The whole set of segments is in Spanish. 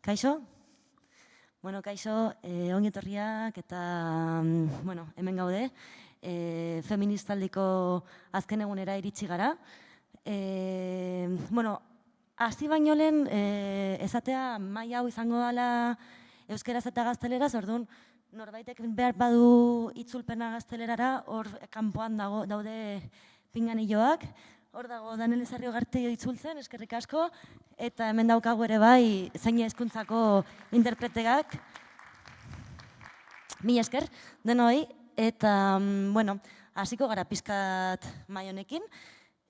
Kaixo? Bueno, kaixo, eh, ongi etorriak eta, mm, bueno, hemen gaude, eh, feministaldiko azken egunera iritsi gara. Eh, bueno, hasi baino lehen, eh, esatea mai hau izango dela euskeraz eta gazteleraz, orduan, norbaitek behar badu itzulpena gaztelerara, hor kanpoan dago, daude pinganilloak, Hor dago, Daniel Ezarrio Garteio itzultzen, eskerrik asko, eta hemen daukagu ere bai, zein hezkuntzako interpretegak. Mi esker, denoi, eta, mm, bueno, hasiko gara pizkat mai honekin.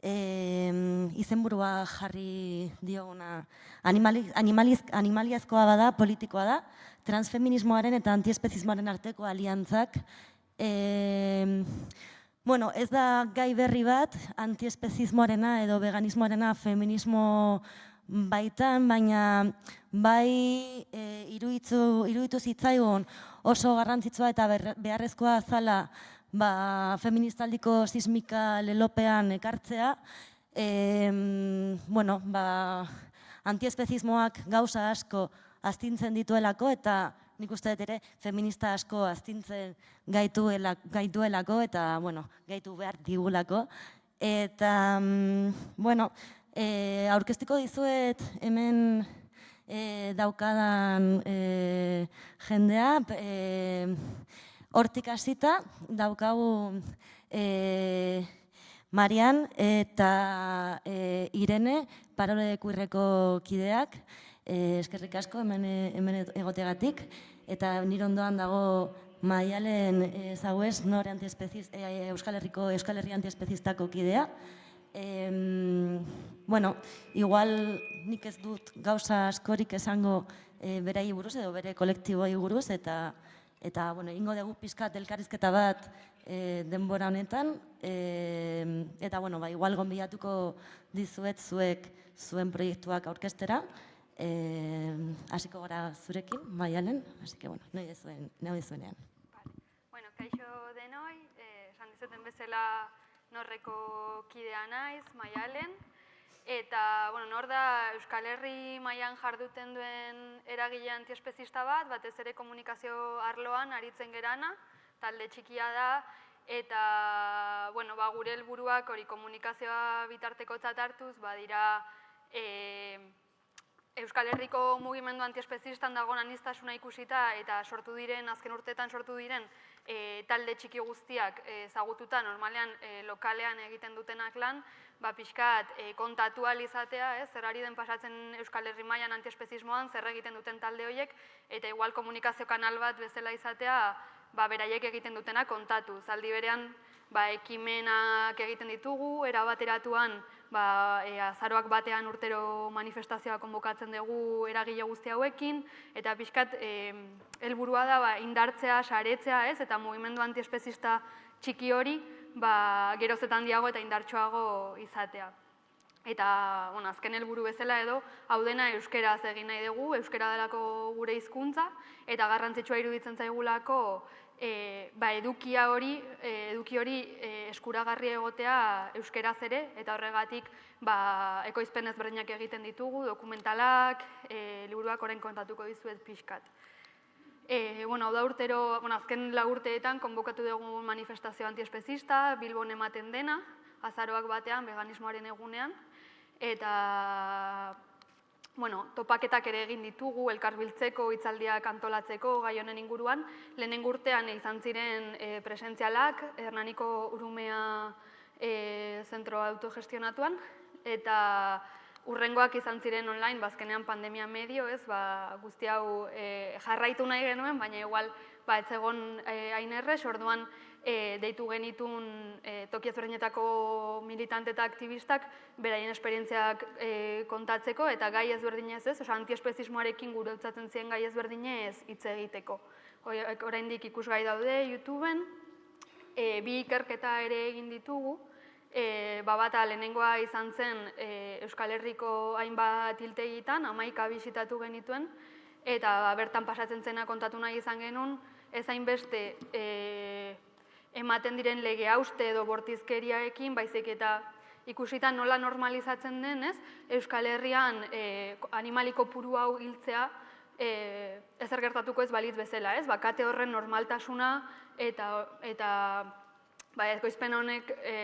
E, izenburua jarri dioguna animaliz, animaliazkoa bada, politikoa da, transfeminismoaren eta antiespezismoaren arteko aliantzak. E, Bueno, ez da gai berri bat, antiespezismoarena edo veganismoarena feminismo baitan, baina bai e, iruditu, iruditu zitzaigun oso garrantzitsua eta beharrezkoa zala ba, feministaldiko sismika lelopean ekartzea. E, bueno, ba, antiespezismoak gauza asko astintzen dituelako eta nik uste dut ere feminista asko astintzen gaituelako eta, bueno, gaitu behar digulako. Eta, mm, bueno, e, aurkeztiko dizuet hemen e, daukadan e, jendea, e, hortik hasita daukagu e, Marian eta e, Irene, parole kuirreko kideak, eskerrik asko hemen, hemen egotegatik eta nire ondoan dago maialen ezaguez, nore e, Euskal Herriko Euskal Herri antiespezistako kidea. E, bueno, igual nik ez dut gauza askorik esango e, berai buruz edo bere kolektiboi buruz eta eta bueno, ingo dugu pizkat elkarrizketa bat e, denbora honetan. E, eta bueno, ba, igual gonbiatuko dizuet zuek zuen proiektuak aurkestera hasiko gara zurekin, maialen, hasi que, bueno, nahi dezuen, nahi dezuenean. Bueno, kaixo denoi, eh, esan dizuten bezala norreko kidea naiz, maialen, eta, bueno, nor da Euskal Herri mailan jarduten duen eragile antiespezista bat, batez ere komunikazio arloan aritzen gerana, talde txikia da, eta, bueno, ba, gure helburuak hori komunikazioa bitarteko hartuz, badira, eh, Euskal Herriko mugimendu antiespezistan dago anistasuna ikusita eta sortu diren, azken urteetan sortu diren, e, talde txiki guztiak e, zagututa, normalean e, lokalean egiten dutenak lan, ba, pixkat e, kontatu alizatea, ez, zer ari den pasatzen Euskal Herri mailan antiespezismoan, zer egiten duten talde horiek, eta igual komunikazio kanal bat bezala izatea, ba, beraiek egiten dutena kontatu. Zaldi berean, ba, ekimenak egiten ditugu, erabateratuan, ba, e, azaroak batean urtero manifestazioa konbokatzen dugu eragile guzti hauekin, eta pixkat e, helburua da ba, indartzea, saretzea, ez, eta mugimendu antiespezista txiki hori ba, gerozetan diago eta indartsuago izatea. Eta, bueno, azken helburu bezala edo, hau dena euskeraz egin nahi dugu, euskera delako gure hizkuntza eta garrantzitsua iruditzen zaigulako e, ba, edukia hori, e, eduki hori e, eskuragarri egotea euskeraz ere, eta horregatik ba, ekoizpen ezberdinak egiten ditugu, dokumentalak, e, liburuak orain kontatuko dizuet pixkat. E, bueno, hau da urtero, bueno, azken lagurteetan konbokatu dugu manifestazio antiespezista, Bilbon ematen dena, azaroak batean, veganismoaren egunean, eta bueno, topaketak ere egin ditugu, elkarbiltzeko, hitzaldiak antolatzeko, gai honen inguruan. Lehenen urtean izan ziren e, presentzialak, Hernaniko Urumea e, zentro autogestionatuan, eta urrengoak izan ziren online, bazkenean pandemia medio, ez, ba, guzti hau e, jarraitu nahi genuen, baina igual, ba, ez egon e, ainerrez, orduan, e, deitu genitun e, toki militante eta aktivistak beraien esperientziak e, kontatzeko eta gai ezberdinez ez, oza, antiespezismoarekin gure utzatzen ziren gai ezberdinez hitz egiteko. Oraindik ikusgai daude YouTubeen, e, bi ikerketa ere egin ditugu, e, babata lehenengoa izan zen e, Euskal Herriko hainbat hiltegitan, amaika bisitatu genituen, eta bertan pasatzen zena kontatu nahi izan genuen, ez hainbeste e, ematen diren lege hauste edo bortizkeriaekin, baizik eta ikusita nola normalizatzen denez, Euskal Herrian e, animaliko puru hau hiltzea, e, ezer gertatuko ez balitz bezala, ez? Bakate horren normaltasuna eta, eta ba, ekoizpen honek e,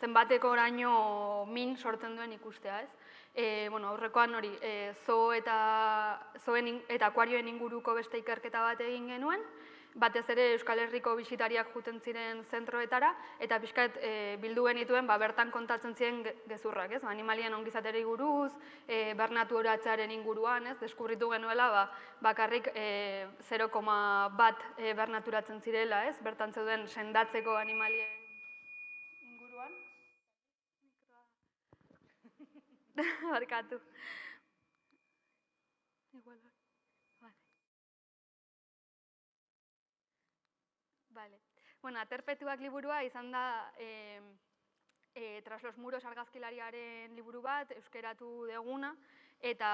zenbateko oraino min sortzen duen ikustea, ez? E, bueno, aurrekoan hori, e, zo eta, zoen, eta akuarioen inguruko beste ikerketa bat egin genuen, batez ere Euskal Herriko bisitariak juten ziren zentroetara, eta pixkat e, bildu genituen ba, bertan kontatzen ziren gezurrak, ez? Animalien ongizateri guruz, e, bernatu horatzaren inguruan, ez? Deskubritu genuela, ba, bakarrik e, 0, bat e, bernaturatzen zirela, ez? Bertan zeuden sendatzeko animalien inguruan. Barkatu. Igual, Vale. Bueno, aterpetuak liburua izan da e, e, tras los muros argazkilariaren liburu bat, euskeratu deguna, eta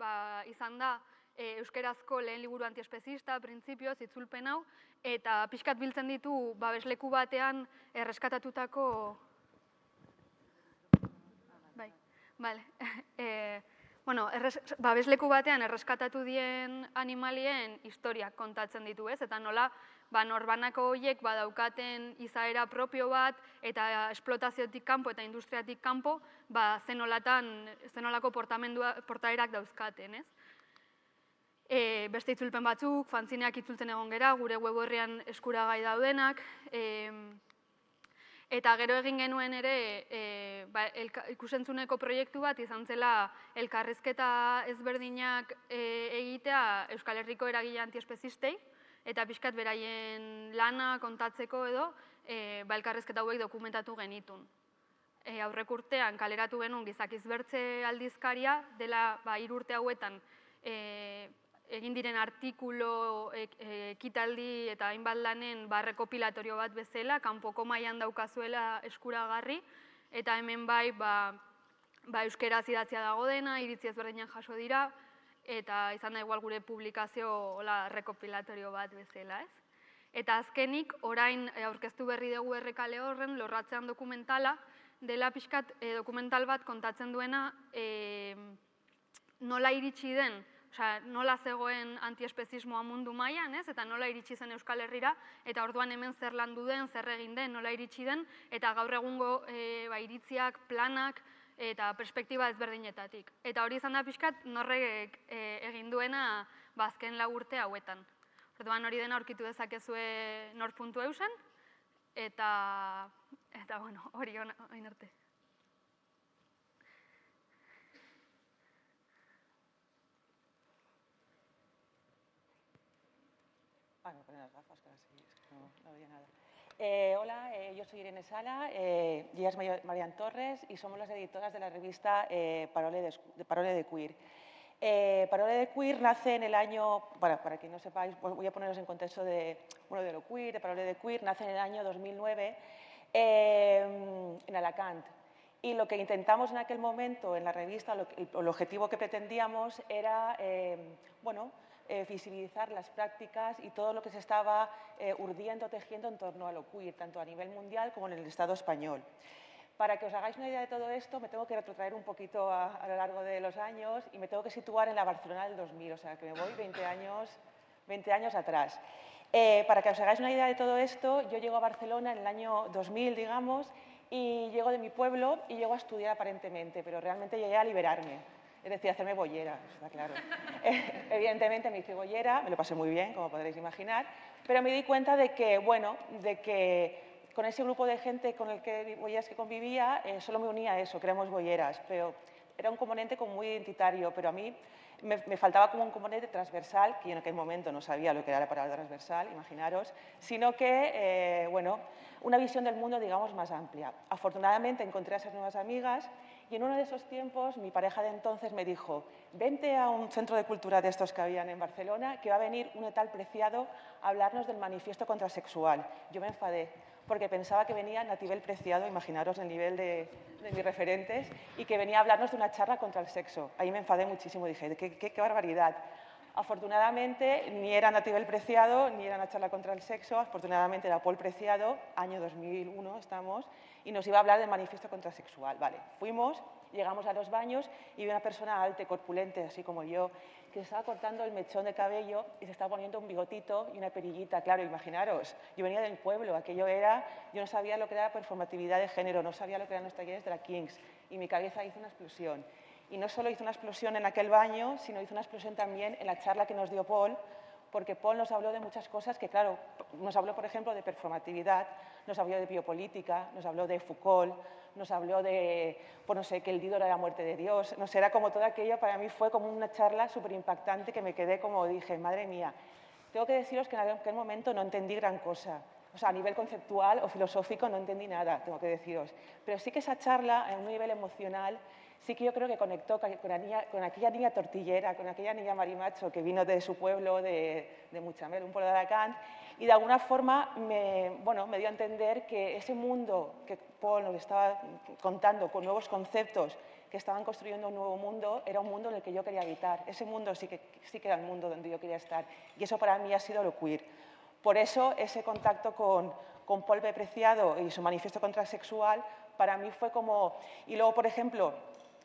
ba, izan da e, euskerazko lehen liburu antiespezista, printzipioz, itzulpen hau, eta pixkat biltzen ditu babesleku batean erreskatatutako... Bai, vale. e, bueno, erres, babesleku batean erreskatatu dien animalien historiak kontatzen ditu, ez? Eta nola ba, norbanako horiek badaukaten izaera propio bat eta esplotaziotik kanpo eta industriatik kanpo ba, zenolatan, zenolako portaerak dauzkaten. Ez? E, beste itzulpen batzuk, fantzineak itzultzen egon gera, gure web horrean eskuragai daudenak. E, eta gero egin genuen ere e, ba, ikusentzuneko proiektu bat izan zela elkarrizketa ezberdinak e, egitea Euskal Herriko eragile antiespezistei, eta pixkat beraien lana kontatzeko edo e, ba, elkarrezketa hauek dokumentatu genitun. E, aurrek urtean kaleratu genuen gizakiz bertze aldizkaria, dela ba, irurte hauetan e, egin diren artikulo, e, e, ekitaldi eta hainbat lanen barrekopilatorio bat bezala, kanpoko mailan daukazuela eskuragarri, eta hemen bai, ba, ba euskera zidatzia dago dena, iritzi ezberdinak jaso dira, eta izan da igual gure publikazio hola rekopilatorio bat bezala, ez? Eta azkenik, orain eh, aurkeztu berri dugu errekale horren, lorratzean dokumentala, dela pixkat e, dokumental bat kontatzen duena e, nola iritsi den, osea, nola zegoen antiespezismoa mundu mailan, ez? Eta nola iritsi zen Euskal Herrira, eta orduan hemen zer landu den, zer egin den, nola iritsi den, eta gaur egungo e, ba, iritziak, planak, eta perspektiba ezberdinetatik. Eta hori izan da pixkat norrek e, egin duena bazken ba, urte hauetan. Orduan hori dena aurkitu dezakezue nor puntu eusen, eta, eta bueno, hori hori arte. Eh, hola, eh, yo soy Irene Sala, eh, ella es Marian Torres y somos las editoras de la revista eh, Parole, de, Parole de Queer. Parole de Queer nace en el año, para, para que no sepáis, voy a poneros en contexto de, bueno, de lo queer, de Parole de Queer, nace en el año 2009 en Alacant. Y lo que intentamos en aquel momento en la revista, lo, el, el objetivo que pretendíamos era, bueno, eh, las prácticas y todo lo que se estaba eh, urdiendo, tejiendo en torno a lo queer, tanto a nivel mundial como en el Estado español. Para que os hagáis una idea de todo esto, me tengo que retrotraer un poquito a, a, lo largo de los años y me tengo que situar en la Barcelona del 2000, o sea, que me voy 20 años, 20 años atrás. Eh, para que os hagáis una idea de todo esto, yo llego a Barcelona en el año 2000, digamos, y llego de mi pueblo y llego a estudiar aparentemente, pero realmente llegué a liberarme es decir, hacerme bollera, está claro. Eh, evidentemente me hice bollera, me lo pasé muy bien, como podréis imaginar, pero me di cuenta de que, bueno, de que con ese grupo de gente con el que bolleras que convivía, eh, solo me unía a eso, que éramos bolleras, pero era un componente como muy identitario, pero a mí me, me, faltaba como un componente transversal, que yo en aquel momento no sabía lo que era la palabra transversal, imaginaros, sino que, eh, bueno, una visión del mundo, digamos, más amplia. Afortunadamente encontré a esas nuevas amigas y en uno de esos tiempos mi pareja de entonces me dijo, vente a un centro de cultura de estos que habían en Barcelona, que va a venir un tal preciado a hablarnos del manifiesto contrasexual. Yo me enfadé porque pensaba que venía Natibel Preciado, imaginaros el nivel de, mis referentes, y que venía a hablarnos de una charla contra el sexo. Ahí me enfadé muchísimo, dije, qué, qué, qué barbaridad. Afortunadamente, ni era Natibel Preciado, ni era una charla contra el sexo, afortunadamente era Paul Preciado, año 2001 estamos, y nos iba a hablar del manifiesto contrasexual. Vale, fuimos, llegamos a los baños y vi una persona alta, corpulente, así como yo, que se estaba cortando el mechón de cabello y se estaba poniendo un bigotito y una perillita. Claro, imaginaros, yo venía del pueblo, aquello era, yo no sabía lo que era performatividad de género, no sabía lo que eran los talleres de la Kings y mi cabeza hizo una explosión. Y no solo hizo una explosión en aquel baño, sino hizo una explosión también en la charla que nos dio Paul, porque Paul nos habló de muchas cosas que, claro, nos habló, por ejemplo, de performatividad, nos habló de biopolítica, nos habló de Foucault, nos habló de, pues no sé, que el Dido era la muerte de Dios, no sé, era como todo aquello, para mí fue como una charla súper impactante que me quedé como dije, madre mía, tengo que deciros que en aquel momento no entendí gran cosa, o sea, a nivel conceptual o filosófico no entendí nada, tengo que deciros, pero sí que esa charla, en un nivel emocional, sí que yo creo que conectó con, con aquella niña tortillera, con aquella niña marimacho que vino de su pueblo, de, de Muchamel, un pueblo de Alacant, y de alguna forma me, bueno, me dio a entender que ese mundo que Paul nos estaba contando con nuevos conceptos que estaban construyendo un nuevo mundo, era un mundo en el que yo quería habitar. Ese mundo sí que, sí que era el mundo donde yo quería estar. Y eso para mí ha sido lo queer. Por eso ese contacto con, con Paul B. Preciado y su manifiesto contrasexual para mí fue como... Y luego, por ejemplo,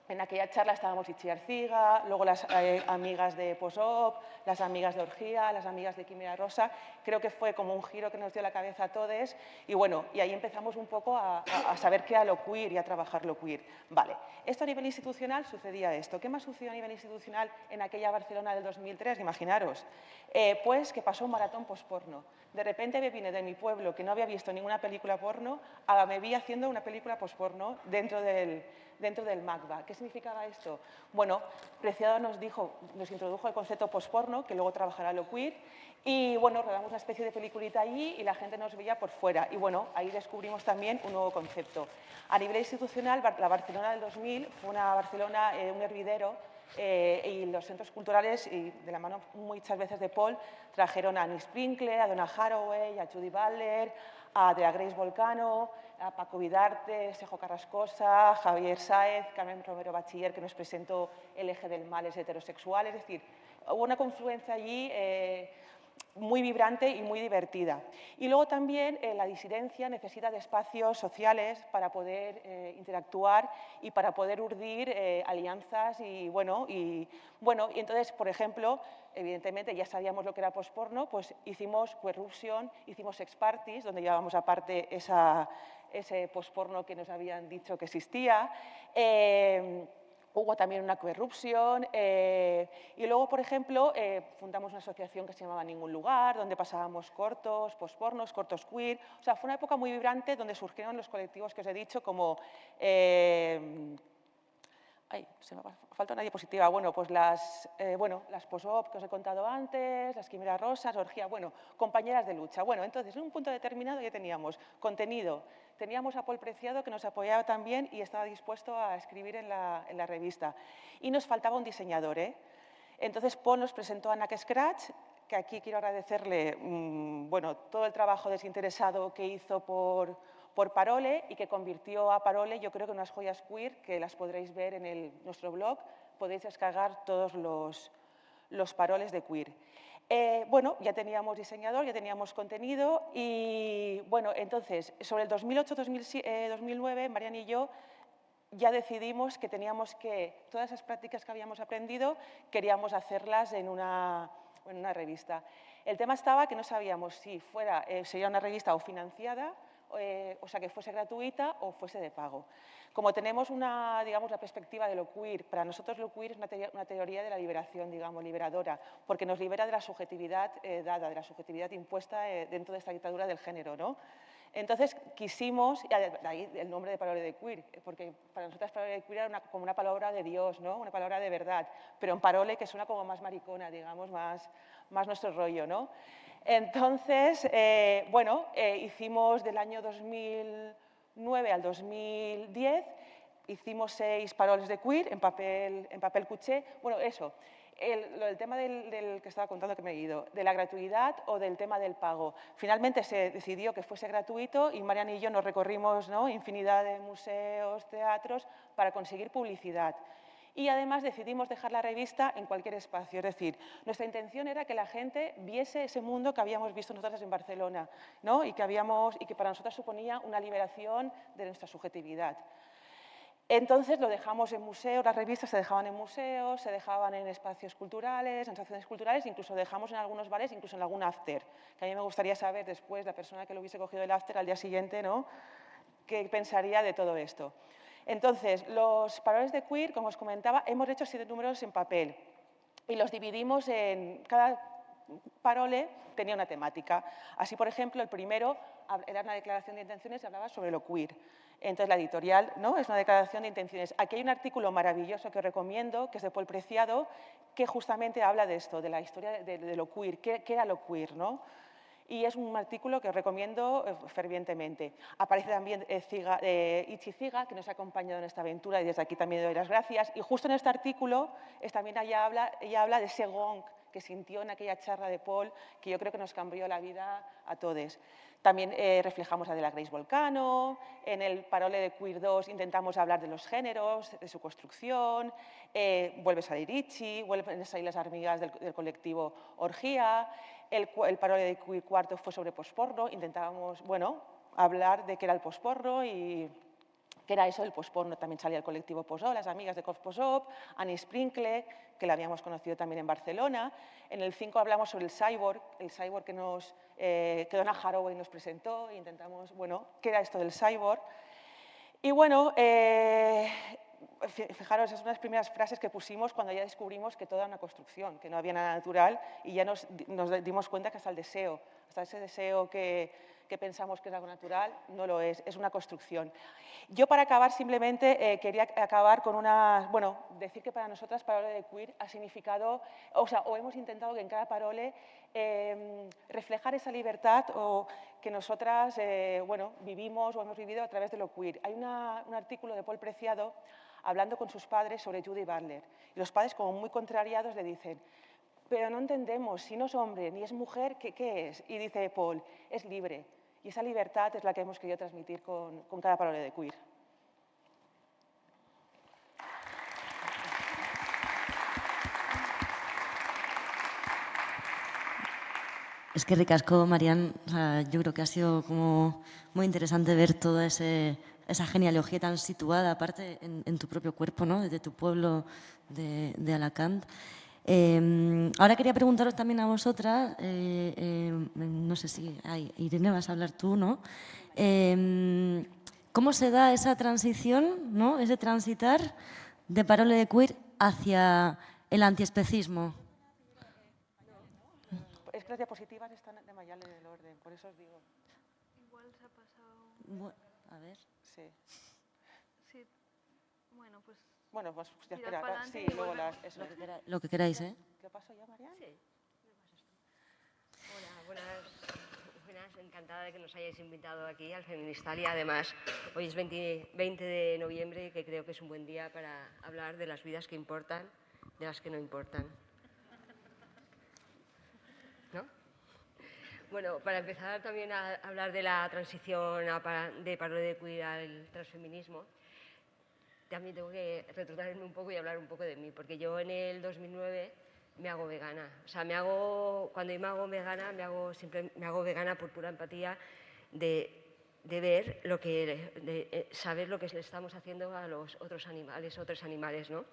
en aquella charla estábamos Ichi Arciga, luego las eh, amigas de Posop, las amigas de Orgía, las amigas de Quimera Rosa. Creo que fue como un giro que nos dio la cabeza a todos y bueno, y ahí empezamos un poco a, saber qué era lo queer y a trabajar lo queer. Vale, esto a nivel institucional sucedía esto. ¿Qué más sucedió a nivel institucional en aquella Barcelona del 2003? Imaginaros. Eh, pues que pasó un maratón posporno. De repente me vine de mi pueblo, que no había visto ninguna película porno, a me vi haciendo una película posporno dentro del dentro del MACBA. ¿Qué significaba esto? Bueno, Preciado nos, dijo, nos introdujo el concepto posporno, que luego trabajará lo queer, y bueno, rodamos una especie de peliculita allí y la gente nos veía por fuera. Y bueno, ahí descubrimos también un nuevo concepto. A nivel institucional, la Barcelona del 2000 fue una Barcelona, eh, un hervidero, eh, y los centros culturales, y de la mano muchas veces de Paul, trajeron a Annie Sprinkle, a Donna Haraway, a Judy Butler, a Dea Grace Volcano, a Paco Vidarte, Sejo Carrascosa, Javier Sáez, Carmen Romero Bachiller, que nos presentó el eje del mal es heterosexual. Es decir, hubo una confluencia allí eh, muy vibrante y muy divertida. Y luego también eh, la disidencia necesita de espacios sociales para poder eh, interactuar y para poder urdir alianzas y bueno, y bueno, y entonces, por ejemplo, evidentemente ya sabíamos lo que era posporno, pues hicimos Querruption, hicimos Sex Parties, donde llevábamos aparte esa, ese posporno que nos habían dicho que existía. Eh, Hubo también una coerrupción eh, y luego, por ejemplo, eh, fundamos una asociación que se llamaba Ningún Lugar, donde pasábamos cortos, pospornos, cortos queer. O sea, fue una época muy vibrante donde surgieron los colectivos que os he dicho como... Eh, ay, se me falta una diapositiva. Bueno, pues las, eh, bueno, las POSOP que os he contado antes, las Quimeras Rosas, Orgía, bueno, compañeras de lucha. Bueno, entonces, en un punto determinado ya teníamos contenido, teníamos a Paul Preciado que nos apoyaba también y estaba dispuesto a escribir en la, en la revista. Y nos faltaba un diseñador, ¿eh? Entonces Paul nos presentó a Nack Scratch, que aquí quiero agradecerle mmm, bueno, todo el trabajo desinteresado que hizo por, por Parole y que convirtió a Parole, yo creo que unas joyas queer, que las podréis ver en el, nuestro blog, podéis descargar todos los, los paroles de queer. Eh, bueno, ya teníamos diseñador, ya teníamos contenido y, bueno, entonces, sobre el 2008-2009, eh, Marian y yo ya decidimos que teníamos que, todas esas prácticas que habíamos aprendido, queríamos hacerlas en una, en una revista. El tema estaba que no sabíamos si fuera, eh, sería una revista o financiada, eh, o sea, que fuese gratuita o fuese de pago. Como tenemos una, digamos, la perspectiva de lo queer, para nosotros lo queer es una, te una teoría de la liberación, digamos, liberadora, porque nos libera de la subjetividad eh, dada, de la subjetividad impuesta eh, dentro de esta dictadura del género, ¿no? Entonces quisimos, y ahí el nombre de palabra de queer, porque para nosotras palabra de queer era una, como una palabra de Dios, ¿no? una palabra de verdad, pero en parole que suena como más maricona, digamos, más, más nuestro rollo. ¿no? Entonces, eh, bueno, eh, hicimos del año 2009 al 2010, hicimos seis paroles de queer en papel, en papel cuché. Bueno, eso, el, el tema del, del, que estaba contando que me he ido, de la gratuidad o del tema del pago. Finalmente se decidió que fuese gratuito y Mariana y yo nos recorrimos ¿no? infinidad de museos, teatros, para conseguir publicidad. Y además decidimos dejar la revista en cualquier espacio. Es decir, nuestra intención era que la gente viese ese mundo que habíamos visto nosotras en Barcelona ¿no? y, que habíamos, y que para nosotras suponía una liberación de nuestra subjetividad. Entonces lo dejamos en museos, las revistas se dejaban en museos, se dejaban en espacios culturales, en estaciones culturales, incluso dejamos en algunos bares, incluso en algún after, que a mí me gustaría saber después, la persona que lo hubiese cogido el after al día siguiente, ¿no? qué pensaría de todo esto. Entonces, los paroles de queer, como os comentaba, hemos hecho siete números en papel y los dividimos en... Cada parole tenía una temática. Así, por ejemplo, el primero era una declaración de intenciones y hablaba sobre lo queer. Entonces, la editorial ¿no? es una declaración de intenciones. Aquí hay un artículo maravilloso que os recomiendo, que es de Paul Preciado, que justamente habla de esto, de la historia de, lo queer, qué, era lo queer, ¿no? Y es un artículo que os recomiendo eh, fervientemente. Aparece también eh, eh, Ichi Ziga, que nos ha acompañado en esta aventura y desde aquí también doy las gracias. Y justo en este artículo también ella habla, ella habla de ese gong que sintió en aquella charla de Paul, que yo creo que nos cambió la vida a todos. También eh, reflejamos a de la Grace Volcano, en el Parole de Queer 2 intentamos hablar de los géneros, de su construcción, eh, vuelve a salir Ichi, vuelven a salir las amigas del, colectivo Orgía, el, el, de 4 fue sobre posporno, intentábamos, bueno, hablar de qué era el posporno y qué era eso del posporno. También salía el colectivo Posó, las amigas de Cof Posop, Annie Sprinkle, que la habíamos conocido también en Barcelona. En el 5 hablamos sobre el cyborg, el cyborg que, nos, eh, que Donna Haraway nos presentó e intentamos, bueno, qué era esto del cyborg. Y bueno, eh, fijaros, es una de las primeras frases que pusimos cuando ya descubrimos que toda era una construcción, que no había nada natural y ya nos, nos dimos cuenta que hasta el deseo, hasta ese deseo que, que pensamos que es algo natural, no lo es, es una construcción. Yo para acabar simplemente eh, quería acabar con una, bueno, decir que para nosotras parole de queer ha significado, o sea, o hemos intentado que en cada parole em, reflejar esa libertad o que nosotras, eh, bueno, vivimos o hemos vivido a través de lo queer. Hay un artículo de Paul Preciado hablando con sus padres sobre Judy Butler. Y los padres, como muy contrariados, le dicen, pero no entendemos, si no es hombre ni es mujer, ¿qué, qué es? Y dice Paul, es libre. Y esa libertad es la que hemos querido transmitir con, con cada palabra de queer. Es que ricasco, Marian. yo creo que ha sido como muy interesante ver toda esa genealogía tan situada, aparte en, tu propio cuerpo, ¿no? desde tu pueblo de, de Alacant. Em, ahora quería preguntaros también a vosotras, eh, em, no sé si Irene vas a hablar tú, ¿no? Em, ¿Cómo se da esa transición, ¿no? ese transitar de parole de queer hacia el antiespecismo? Es que las diapositivas están de Mayale del orden, por eso os digo. Igual se ha pasado... a ver. Sí. Sí. Bueno, pues bueno, pues ya espera. Sí, luego las, eso. Lo, que queráis, lo que queráis, ¿eh? ¿Qué pasó ya, Mariana? Sí. Hola, buenas, buenas. Encantada de que nos hayáis invitado aquí al Feministal y además hoy es 20, 20 de noviembre que creo que es un buen día para hablar de las vidas que importan, de las que no importan. Bueno, para empezar también a hablar de la transición de paro de cuidar al transfeminismo, también tengo que retrotraerme un poco y hablar un poco de mí, porque yo en el 2009 me hago vegana. O sea, me hago, cuando yo me hago vegana, me hago, siempre, me hago vegana por pura empatía de, de ver lo que, de eh, saber lo que le estamos haciendo a los otros animales, otros animales, ¿no?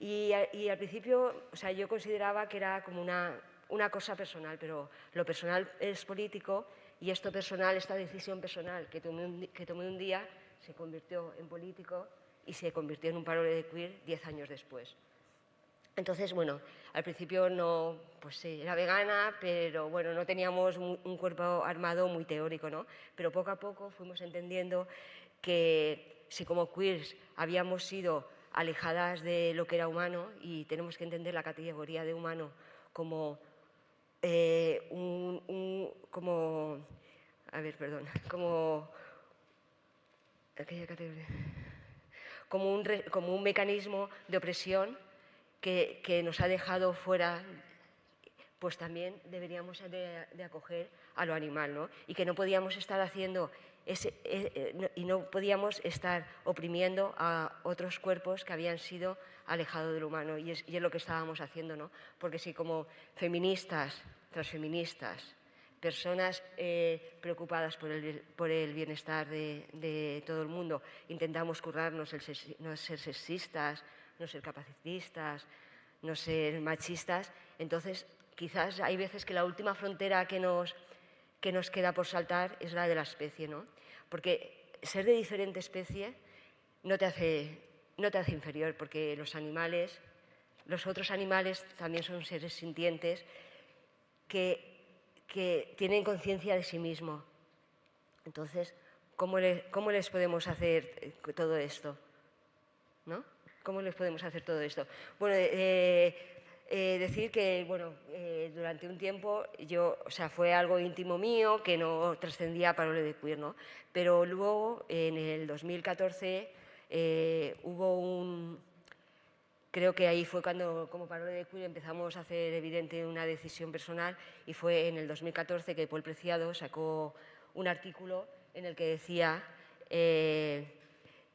Y, y, al principio, o sea, yo consideraba que era como una, una cosa personal, pero lo personal es político y esto personal, esta decisión personal que tomé un, día, se convirtió en político y se convirtió en un parole de queer diez años después. Entonces, bueno, al principio no, pues sí, era vegana, pero bueno, no teníamos un cuerpo armado muy teórico, ¿no? Pero poco a poco fuimos entendiendo que si como queers habíamos sido alejadas de lo que era humano y tenemos que entender la categoría de humano como eh, un, como, a ver, perdón, como, como un, como un mecanismo de opresión que, que, nos ha dejado fuera, pues también deberíamos de, acoger a lo animal, ¿no? Y que no podíamos estar haciendo y no podíamos estar oprimiendo a otros cuerpos que habían sido alejados del humano. Y es, lo que estábamos haciendo, ¿no? Porque si como feministas, transfeministas, personas eh, preocupadas por el, por el bienestar de, todo el mundo, intentamos currarnos el, no ser sexistas, no ser capacitistas, no ser machistas, entonces quizás hay veces que la última frontera que nos, que nos queda por saltar es la de la especie, ¿no? Porque ser de diferente especie no te hace, no te hace inferior, porque los animales, los otros animales también son seres sintientes que, tienen conciencia de sí mismos. Entonces, ¿cómo, ¿cómo, les podemos hacer eh, todo esto? ¿No? ¿Cómo les podemos hacer todo esto? Bueno, eh, eh, decir que, bueno, eh, durante un tiempo yo, o sea, fue algo íntimo mío que no trascendía para lo de queer, ¿no? Pero luego, en el 2014, eh, hubo un... Creo que ahí fue cuando, como Parole de Queer, empezamos a hacer evidente una decisión personal y fue en el 2014 que Paul Preciado sacó un artículo en el que decía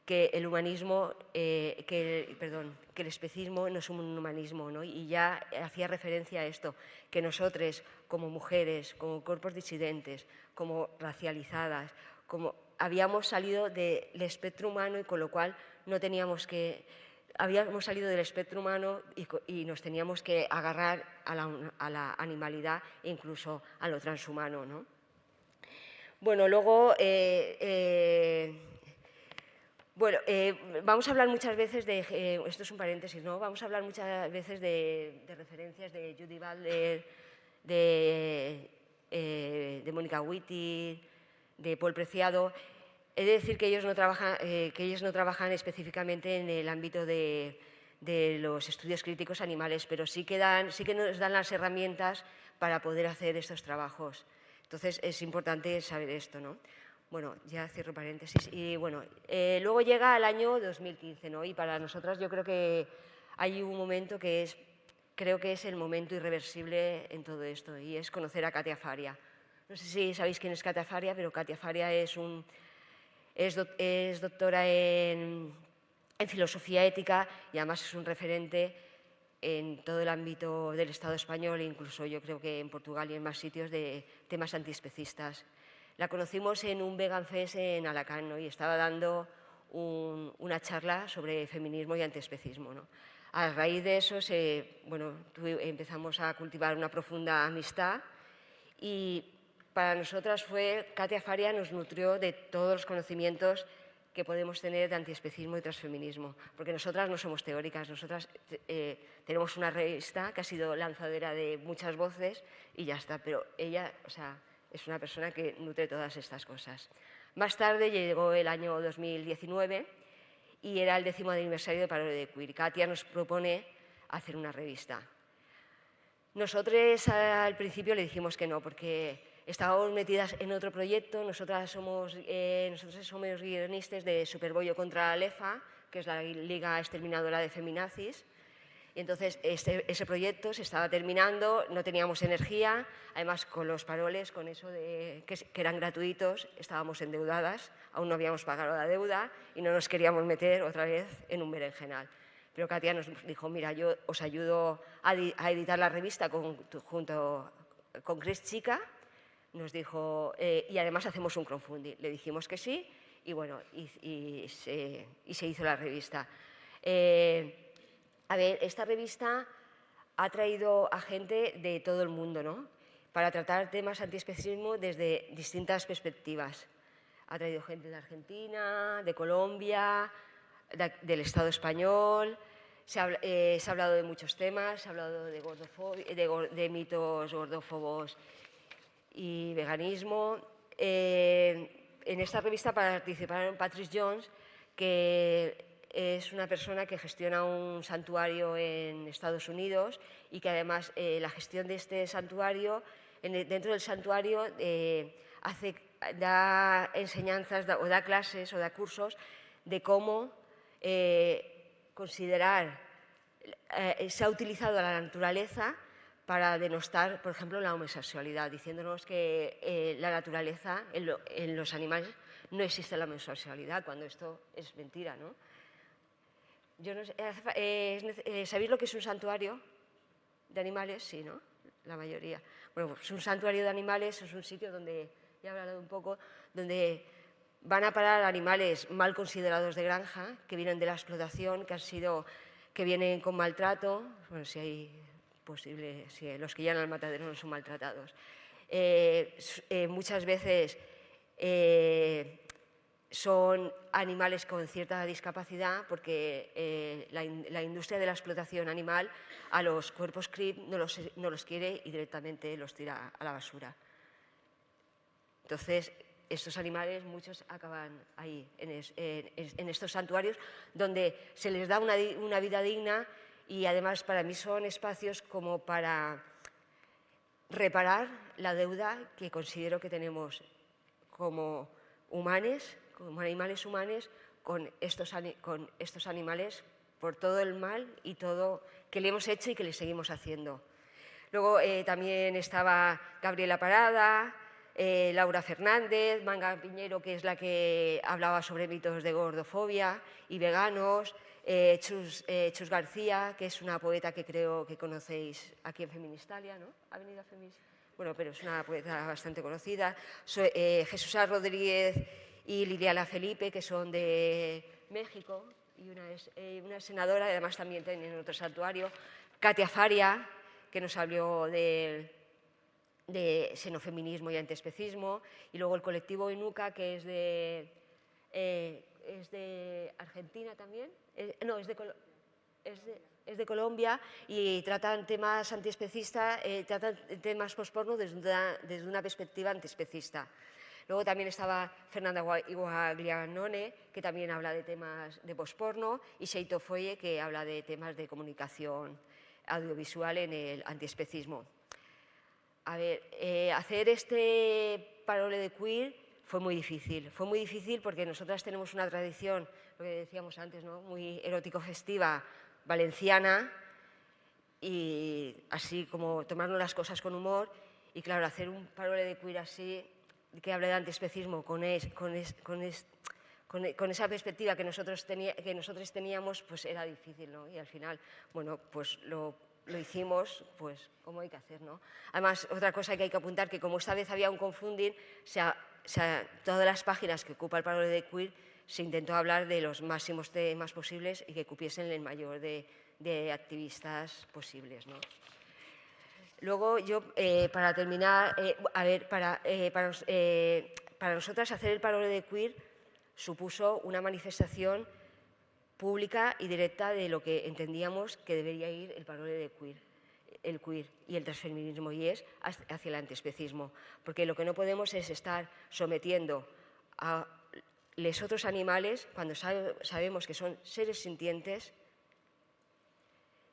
que el humanismo, eh, que, perdón, que el especismo no es un humanismo, ¿no? y ya hacía referencia a esto, que nosotros como mujeres, como cuerpos disidentes, como racializadas, como habíamos salido del espectro humano y con lo cual no teníamos que, habíamos salido del espectro humano y, nos teníamos que agarrar a la, animalidad e incluso a lo transhumano. ¿no? Bueno, luego... Eh, eh, bueno, eh, vamos a hablar muchas veces de, eh, esto es un paréntesis, ¿no? Vamos a hablar muchas veces de, referencias de Judy Butler, de, eh, Mónica Witty, de Paul Preciado. He de decir que ellos no trabajan, que ellos no trabajan específicamente en el ámbito de, los estudios críticos animales, pero sí que, sí que nos dan las herramientas para poder hacer estos trabajos. Entonces es importante saber esto, ¿no? Bueno, ya cierro paréntesis. Y bueno, eh, luego llega el año 2015, ¿no? Y para nosotras yo creo que hay un momento que es, creo que es el momento irreversible en todo esto, y es conocer a Katia Faria. No sé si sabéis quién es Katia Faria, pero Katia Faria es, un, es, doctora en, en filosofía ética y además es un referente en todo el ámbito del Estado español, incluso yo creo que en Portugal y en más sitios, de temas antiespecistas. La conocimos en un Vegan en Alacant y estaba dando una charla sobre feminismo y antiespecismo. ¿no? A raíz de eso bueno, empezamos a cultivar una profunda amistad y para nosotras fue, Katia Faria nos nutrió de todos los conocimientos que podemos tener de antiespecismo y transfeminismo, porque nosotras no somos teóricas, nosotras eh, tenemos una revista que ha sido lanzadera de muchas voces y ya está, pero ella, o sea, es una persona que nutre todas estas cosas. Más tarde llegó el año 2019 y era el décimo aniversario de Paro de Queer. Katia nos propone hacer una revista. Nosotros al principio le dijimos que no, porque estábamos metidas en otro proyecto. Nosotras somos, eh, nosotros somos guionistas de Superbollo contra la LEFA, que es la Liga Exterminadora de Feminazis. Y entonces ese proyecto se estaba terminando, no teníamos energía, además con los paroles, con eso de que, eran gratuitos, estábamos endeudadas, aún no habíamos pagado la deuda y no nos queríamos meter otra vez en un berenjenal. Pero Katia nos dijo, mira, yo os ayudo a, editar la revista junto con Chris Chica, nos dijo, eh, y además hacemos un crowdfunding. Le dijimos que sí y bueno, y, se, hizo la revista. Eh, a ver, esta revista ha traído a gente de todo el mundo, ¿no? Para tratar temas antiespecismo desde distintas perspectivas. Ha traído gente de Argentina, de Colombia, del Estado español. Se ha, eh, hablado de muchos temas, se ha hablado de, mitos gordófobos y veganismo. Eh, en esta revista participaron Patrice Jones, que es una persona que gestiona un santuario en Estados Unidos y que además eh, la gestión de este santuario, dentro del santuario, eh, da enseñanzas o da clases o da cursos de cómo eh, considerar, se ha utilizado la naturaleza para denostar, por ejemplo, la homosexualidad, diciéndonos que la naturaleza en, los animales no existe la homosexualidad, cuando esto es mentira, ¿no? Yo no sé, eh, eh, ¿Sabéis lo que es un santuario de animales? Sí, ¿no? La mayoría. Bueno, pues un santuario de animales es un sitio donde, ya he hablado un poco, donde van a parar animales mal considerados de granja, que vienen de la explotación, que han sido, que vienen con maltrato, bueno, si hay posible, si los que llegan al matadero no son maltratados. Eh, muchas veces son animales con cierta discapacidad porque eh, la, industria de la explotación animal a los cuerpos CRIP no los, quiere y directamente los tira a la basura. Entonces, estos animales, muchos acaban ahí, en, estos santuarios, donde se les da una, una, vida digna y además para mí son espacios como para reparar la deuda que considero que tenemos como humanos como animales humanos con estos, con estos animales por todo el mal y todo que le hemos hecho y que le seguimos haciendo. Luego eh, también estaba Gabriela Parada, eh, Laura Fernández, Manga Piñero, que es la que hablaba sobre mitos de gordofobia y veganos, eh, Chus, Chus, García, que es una poeta que creo que conocéis aquí en Feministalia, ¿no? ¿Ha venido a Bueno, pero es una poeta bastante conocida. Jesús Rodríguez y Liliana Felipe, que son de México, y una, es, eh, una senadora, además también tienen otro santuario, Katia Faria, que nos habló de, de xenofeminismo y antiespecismo, y luego el colectivo Inuca, que es de, eh, es de Argentina también, eh, no, es de, es de, es de, Colombia. Y tratan temas antiespecistas, tratan temas posporno desde una, desde una perspectiva antiespecista. Luego también estaba Fernanda Guaglianone, que también habla de temas de posporno, y Seito Foye, que habla de temas de comunicación audiovisual en el antiespecismo. A ver, eh, hacer este parole de queer fue muy difícil. Fue muy difícil porque nosotras tenemos una tradición, lo que decíamos antes, muy erótico-festiva, valenciana, y así como tomarnos las cosas con humor. Y claro, hacer un parole de queer así que hable de antiespecismo con, con, con, esa perspectiva que nosotros, que nosotros teníamos, pues era difícil, ¿no? Y al final, bueno, pues lo, lo hicimos, pues como hay que hacer, ¿no? Además, otra cosa que hay que apuntar, que como esta vez había un confundir, o sea, todas las páginas que ocupa el paro de queer se intentó hablar de los máximos temas posibles y que cupiesen el mayor de, de activistas posibles, ¿no? Luego yo, eh, para terminar, eh, para, eh, para, nosotras hacer el paro de queer supuso una manifestación pública y directa de lo que entendíamos que debería ir el paro de queer, el queer y el transfeminismo, y es hacia el antiespecismo. Porque lo que no podemos es estar sometiendo a los otros animales, cuando sabemos que son seres sintientes,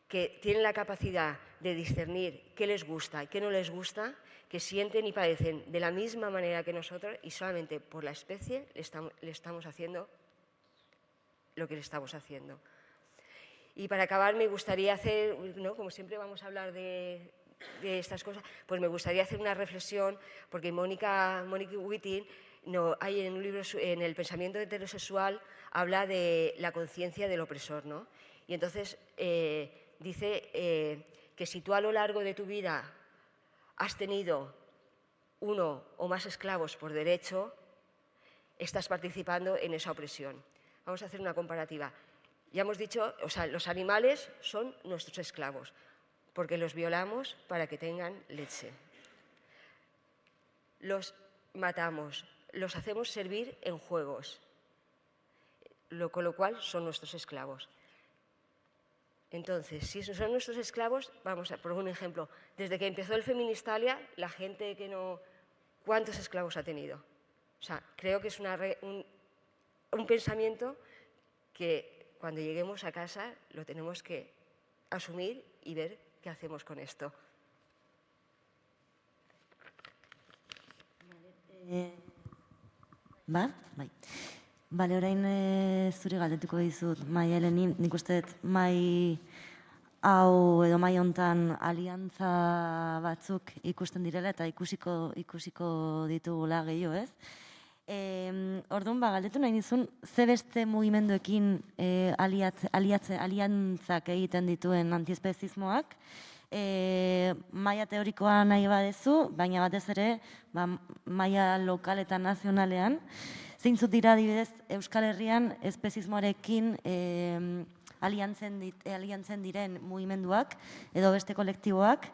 que tienen la capacidad de discernir qué les gusta y qué no les gusta, que sienten y padecen de la misma manera que nosotros y solamente por la especie le estamos, haciendo lo que le estamos haciendo. Y para acabar me gustaría hacer, ¿no? como siempre vamos a hablar de, estas cosas, pues me gustaría hacer una reflexión, porque Mónica, Mónica Wittin no, hay en un libro, en el pensamiento heterosexual, habla de la conciencia del opresor, ¿no? Y entonces eh, dice eh, que si tú a lo largo de tu vida has tenido uno o más esclavos por derecho, estás participando en esa opresión. Vamos a hacer una comparativa. Ya hemos dicho, o sea, los animales son nuestros esclavos, porque los violamos para que tengan leche. Los matamos, los hacemos servir en juegos, con lo cual son nuestros esclavos. Entonces, si son nuestros esclavos, vamos a por un ejemplo, desde que empezó el Feministalia, la gente que no... ¿Cuántos esclavos ha tenido? O sea, creo que es un, pensamiento que cuando lleguemos a casa lo tenemos que asumir y ver qué hacemos con esto. Eh, ¿Va? Bale, orain e, zure galdetuko dizut, mai Eleni, nik uste dut mai hau edo mai hontan aliantza batzuk ikusten direla eta ikusiko ikusiko ditugula gehiago, ez? E, orduan, ba, galdetu nahi dizun, ze beste mugimenduekin e, aliatze, aliatze, aliantzak egiten dituen antiespezismoak, e, maia teorikoa nahi badezu, baina batez ere, ba, maia lokal eta nazionalean, zeintzut dira adibidez Euskal Herrian espezismoarekin e, aliantzen, dit, aliantzen diren mugimenduak edo beste kolektiboak,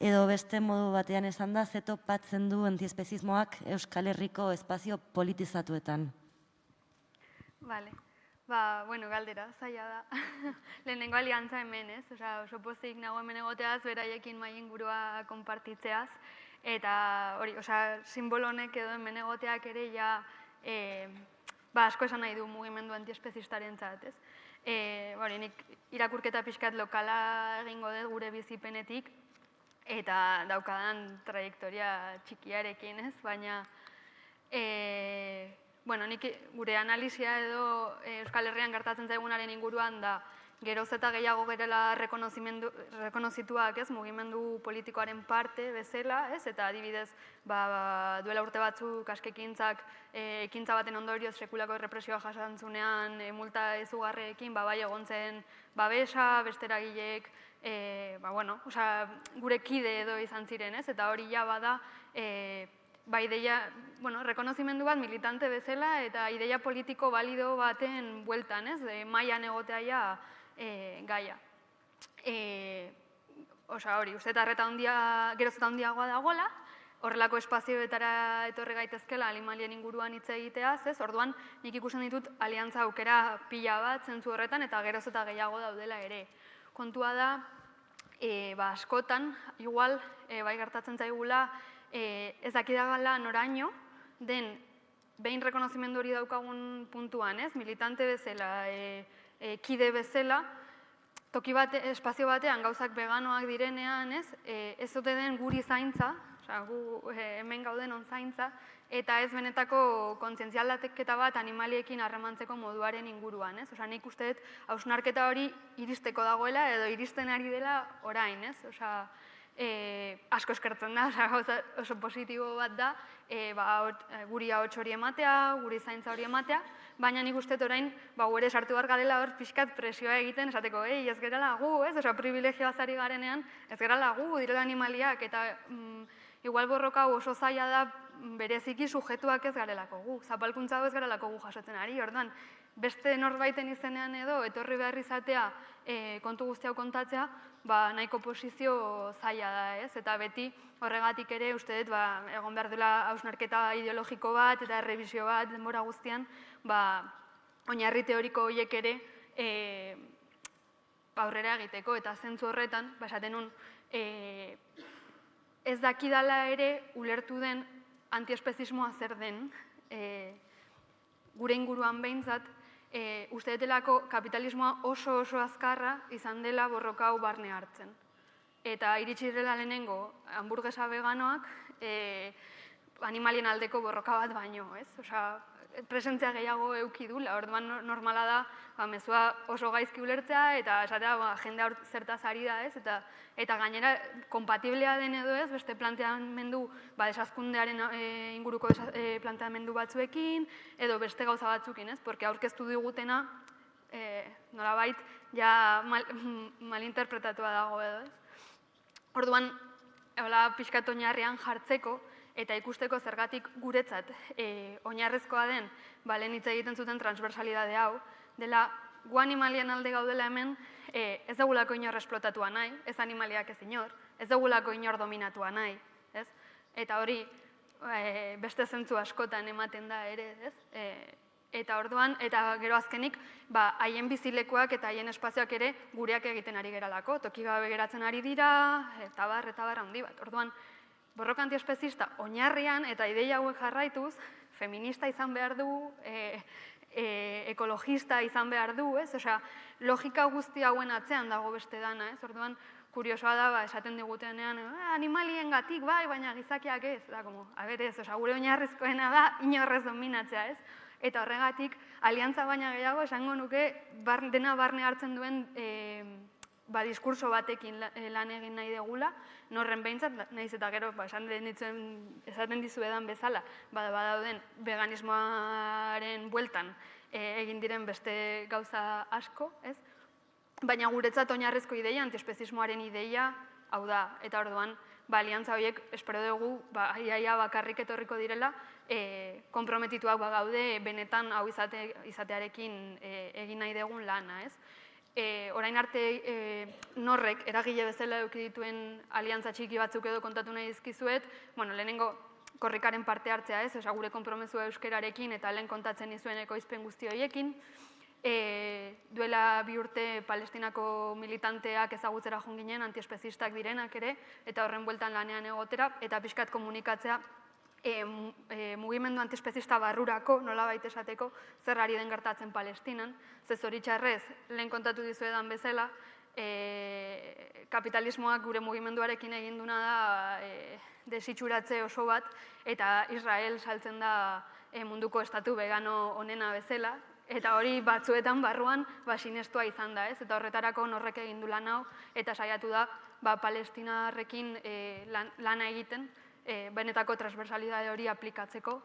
edo beste modu batean esan da, zeto patzen du antiespezismoak Euskal Herriko espazio politizatuetan. Vale. Ba, bueno, galdera, zaila da. Lehenengo aliantza hemen, ez? Osa, oso pozik nago hemen egoteaz, beraiekin mai ingurua konpartitzeaz. Eta hori, osa, simbolo honek edo hemen egoteak ere ja, e, ba, asko esan nahi du mugimendu antiespezistaren zat, ez? E, hori, nik irakurketa pixkat lokala egingo dut gure bizipenetik, eta daukadan trajektoria txikiarekin, ez? Baina, e, bueno, nik gure analizia edo Euskal Herrian gertatzen zaigunaren inguruan da geroz eta gehiago gerela rekonozituak, ez, mugimendu politikoaren parte bezala, ez, eta adibidez, ba, ba, duela urte batzuk askekintzak e, ekintza baten ondorioz sekulako represioa jasantzunean e, multa ezugarreekin, ba, bai egon zen babesa, besteragileek, e, ba, bueno, oza, gure kide edo izan ziren, ez? Eta hori ja bada, e, ba, ideia, bueno, rekonozimendu bat militante bezala eta ideia politiko balido baten bueltan, ez? E, maian egotea ja e, gaia. E, Osa hori, uste eta arreta handia, geroz eta handiagoa dagoela, horrelako espazioetara etorri gaitezkela alimalien inguruan hitz egiteaz, ez? Orduan, nik ikusten ditut aliantza aukera pila bat zentzu horretan eta geroz eta gehiago daudela ere kontua da, e, ba, askotan, igual, e, bai gertatzen zaigula, e, ez dakidagala noraino, den, behin rekonozimendu hori daukagun puntuan, ez? Militante bezala, e, e, kide bezala, toki bate, espazio batean gauzak veganoak direnean, ez? E, ez dute den guri zaintza, oza, gu e, hemen gauden on zaintza, eta ez benetako kontzientzialdateketa bat animaliekin harremantzeko moduaren inguruan, ez? Osa, nik uste dut hausnarketa hori iristeko dagoela edo iristen ari dela orain, ez? Osa, e, asko eskertzen da, osa, oso positibo bat da, e, ba, e, guri hau hori ematea, guri zaintza hori ematea, baina nik uste orain, ba, gure sartu behar garela hor pixkat presioa egiten, esateko, ei, ez gerala gu, ez? Osa, privilegioa zari garenean, ez gerala gu, direla animaliak, eta mm, igual borroka oso zaila da bereziki sujetuak ez garelako gu, zapalkuntza ez garelako gu jasotzen ari, orduan, beste norbaiten izenean edo, etorri behar izatea e, kontu guztiak kontatzea, ba, nahiko posizio zaila da, ez? Eta beti horregatik ere uste dut, ba, egon behar dela hausnarketa ideologiko bat eta errebizio bat denbora guztian, ba, oinarri teoriko horiek ere e, aurrera egiteko eta zentzu horretan, ba, esaten nun, e, ez dakidala ere ulertu den antiespezismoa zer den, e, gure inguruan behintzat, e, uste detelako kapitalismoa oso oso azkarra izan dela borroka hau barne hartzen. Eta iritsi dela lehenengo hamburguesa veganoak e, animalien aldeko borroka bat baino, ez? Osea, presentzia gehiago euki du, orduan normala da, ba, mezua oso gaizki ulertzea eta esatea ba, jende hor zertaz ari da, ez? Eta, eta gainera, kompatiblea den edo ez, beste planteamendu, ba, esazkundearen e, inguruko e, planteamendu batzuekin, edo beste gauza batzukin, ez? Porque aurkeztu digutena, e, nolabait, ja mal, malinterpretatua dago edo, ez? Orduan, hola, pixkat oinarrian jartzeko, eta ikusteko zergatik guretzat e, oinarrezkoa den balen hitz egiten zuten transversalidade hau, dela gu animalien alde gaudela hemen e, ez dugulako inor esplotatuan nahi, ez animaliak ez inor, ez dugulako inor dominatua nahi, ez? Eta hori e, beste zentzu askotan ematen da ere, ez? E, eta orduan, eta gero azkenik, ba, haien bizilekuak eta haien espazioak ere gureak egiten ari geralako, toki gabe geratzen ari dira, eta bar, eta bar handi bat. Orduan, borroka antiespezista oinarrian eta ideia hauek jarraituz, feminista izan behar du, e, e, ekologista izan behar du, ez? Osea, logika guzti hauen atzean dago beste dana, ez? Orduan, kuriosoa da, ba, esaten digutenean, eh, animalien gatik, bai, baina gizakiak ez, da, como, a ber, ez, osea, gure oinarrizkoena da, inorrez dominatzea, ez? Eta horregatik, aliantza baina gehiago, esango nuke, bar, dena barne hartzen duen e, ba, diskurso batekin eh, lan egin nahi degula, norren behintzat, nahiz eta gero, ba, esan ditzen, esaten dizuedan bezala, ba, badauden veganismoaren bueltan eh, egin diren beste gauza asko, ez? Baina guretzat oinarrezko ideia, antiespezismoaren ideia, hau da, eta orduan, ba, aliantza horiek, espero dugu, ba, iaia bakarrik etorriko direla, e, komprometituak bagaude benetan hau izate, izatearekin e, egin nahi dugun lana, ez? E, orain arte e, norrek eragile bezala eduki dituen aliantza txiki batzuk edo kontatu nahi dizkizuet, bueno, lehenengo korrikaren parte hartzea ez, oza, gure konpromezua euskerarekin eta lehen kontatzen izuen ekoizpen guzti horiekin, E, duela bi urte palestinako militanteak ezagutzera joan ginen, antiespezistak direnak ere, eta horren bueltan lanean egotera, eta pixkat komunikatzea e, e, mugimendu antiespezista barrurako, nola baita esateko, zer ari den gertatzen Palestinan. Ze zoritxarrez, lehen kontatu dizuedan bezala, e, kapitalismoak gure mugimenduarekin egin duna da e, desitxuratze oso bat, eta Israel saltzen da e, munduko estatu vegano onena bezala, eta hori batzuetan barruan ba, sinestua izan da, ez? Eta horretarako norrek egin du lan hau, eta saiatu da ba, palestinarrekin e, lan, lana egiten, e, benetako transversalidade hori aplikatzeko,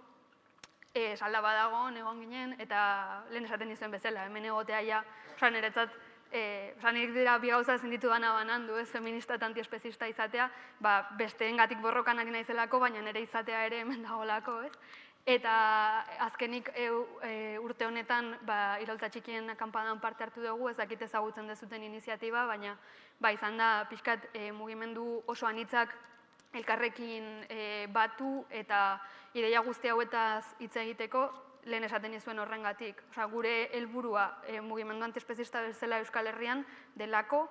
e, salda badago, egon ginen, eta lehen esaten izuen bezala, hemen egotea ja, oza, niretzat, e, oza, nik dira bi gauza ezin ditu dana banandu, ez, feminista eta antiespezista izatea, ba, besteengatik borrokan ari naizelako, baina nire izatea ere hemen dagolako, ez? Eta azkenik eu, e, urte honetan ba, iraultza txikien kanpadan parte hartu dugu, ez dakit ezagutzen dezuten iniziatiba, baina ba, izan da pixkat e, mugimendu oso anitzak elkarrekin e, batu eta ideia guzti hauetaz hitz egiteko lehen esaten nizuen horrengatik. Osea, gure helburua e, mugimendu antiespezista bezala Euskal Herrian delako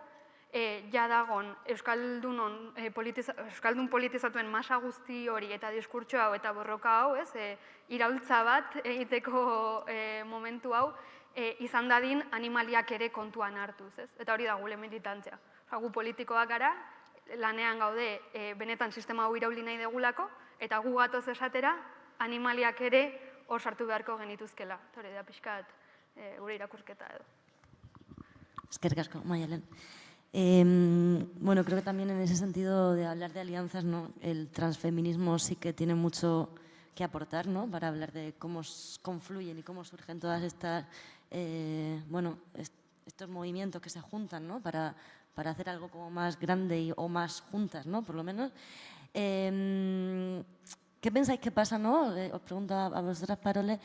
e, ja dagon Euskaldunon, e, politiza, Euskaldun politizatuen masa guzti hori eta diskurtso hau eta borroka hau, ez, e, iraultza bat egiteko e, momentu hau, e, izan dadin animaliak ere kontuan hartuz, ez? Eta hori da gure militantzia. Osea, gu politikoak gara, lanean gaude e, benetan sistema hau irauli nahi degulako, eta gu gatoz esatera animaliak ere hor sartu beharko genituzkela. Hori da pixkat e, gure irakurketa edo. Eskerrik asko, Mayalen. Em, bueno, creo que también en ese sentido de hablar de alianzas, ¿no? el transfeminismo sí que tiene mucho que aportar ¿no? para hablar de cómo confluyen y cómo surgen todas estas, eh, bueno, est- estos movimientos que se juntan ¿no? para, para hacer algo como más grande y- o más juntas, ¿no? por lo menos. Em, ¿Qué pensáis que pasa? ¿no? Eh, Os pregunto a, a vosotras, Parole,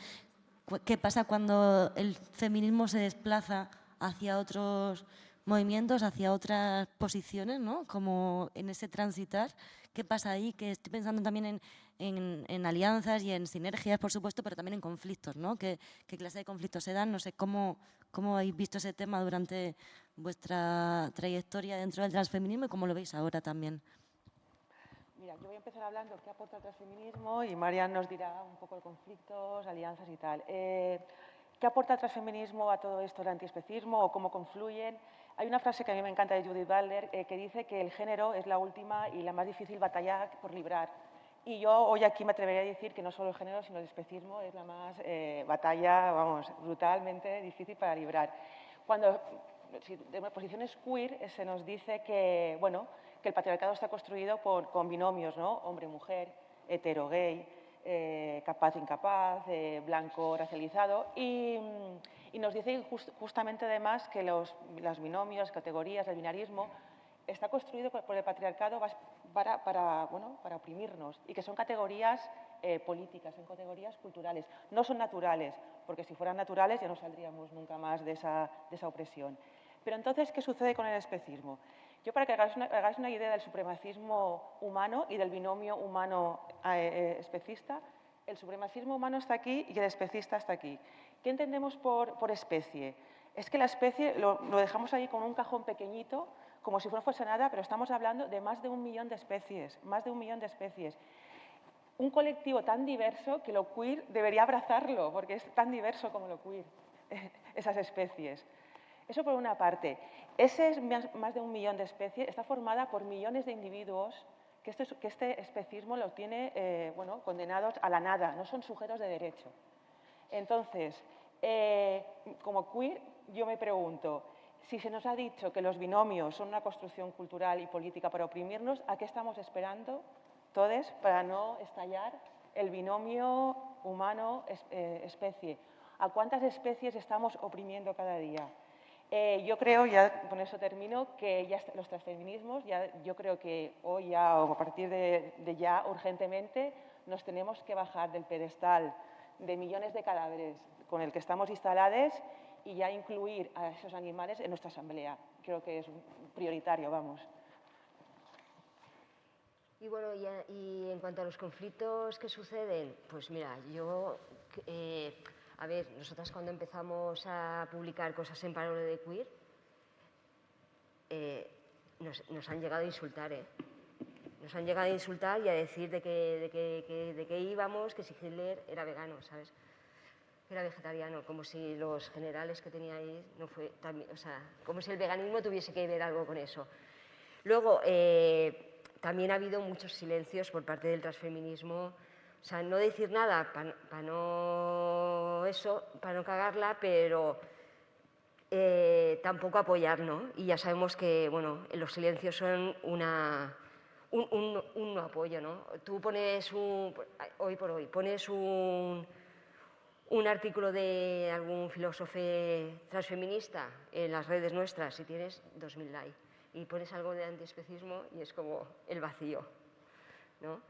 ¿qué pasa cuando el feminismo se desplaza hacia otros movimientos, hacia otras posiciones, ¿no? como en ese transitar? ¿Qué pasa ahí? Que estoy pensando también en, en- alianzas y en sinergias, por supuesto, pero también en conflictos. ¿no? ¿Qué, qué clase de conflictos se dan? No sé cómo, cómo habéis visto ese tema durante vuestra trayectoria dentro del transfeminismo y cómo lo veis ahora también. Mira, yo voy a empezar hablando qué aporta el transfeminismo y Marian nos dirá un poco de conflictos, alianzas y tal. Eh, ¿Qué aporta el transfeminismo a todo esto, el antiespecismo o cómo confluyen? Hay una frase que a mí me encanta de Judith Butler eh, que dice que el género es la última y la más difícil batalla por librar. Y yo hoy aquí me atrevería a decir que no solo el género, sino el especismo es la más eh, batalla, vamos, brutalmente difícil para librar. Cuando si de posiciones queer eh, se nos dice que, bueno, que el patriarcado está construido por, con binomios, ¿no? Hombre-mujer, hetero-gay, eh, capaz-incapaz, eh, blanco-racializado. Y, mm, y nos dice jus- justamente además que los, las binomios, categorías, el binarismo está construido por el patriarcado para, para, bueno, para oprimirnos y que son categorías eh, políticas, son categorías culturales. No son naturales, porque si fueran naturales ya no saldríamos nunca más de esa, de esa opresión. Pero entonces, ¿qué sucede con el especismo? Yo para que hagáis una, hagáis una idea del supremacismo humano y del binomio humano-especista, el supremacismo humano está aquí y el especista está aquí. ¿Qué entendemos por, especie? Es que la especie lo, dejamos ahí con un cajón pequeñito, como si no fuese nada, pero estamos hablando de más de un millón de especies, más de un millón de especies. Un colectivo tan diverso que lo queer debería abrazarlo, porque es tan diverso como lo queer, esas especies. Eso por una parte. Ese es más de un millón de especies, está formada por millones de individuos que este, que especismo lo tiene eh, bueno, condenados a la nada, no son sujetos de derecho. Entonces, eh, como queer, yo me pregunto, Si se nos ha dicho que los binomios son una construcción cultural y política para oprimirnos, ¿a qué estamos esperando todos para no estallar el binomio humano-especie? ¿A cuántas especies estamos oprimiendo cada día? Eh, yo creo, ya con eso termino, que ya los transfeminismos, ya, yo creo que hoy ya o a partir de, de ya urgentemente nos tenemos que bajar del pedestal de millones de cadáveres con el que estamos instalados y ya incluir a esos animales en nuestra asamblea. Creo que es prioritario, vamos. Y bueno, y, en cuanto a los conflictos que suceden, pues mira, yo, eh, a ver, nosotras cuando empezamos a publicar cosas en Parole de Queer, eh, nos, han llegado a insultar, ¿eh? Nos han llegado a insultar y a decir de que, de de que íbamos, que si Hitler era vegano, ¿sabes? era vegetariano, como si los generales que tenía ahí no fue también, o sea, como si el veganismo tuviese que ver algo con eso. Luego, eh, también ha habido muchos silencios por parte del transfeminismo, o sea, no decir nada para no eso, para no cagarla, pero eh, tampoco apoyar, ¿no? Y ya sabemos que, bueno, los silencios son una, un, un, un apoyo, ¿no? Tú pones un, hoy por hoy, pones un un artículo de algún filósofo transfeminista en las redes nuestras si tienes 2.000 likes y pones algo de antiespecismo y es como el vacío. ¿no?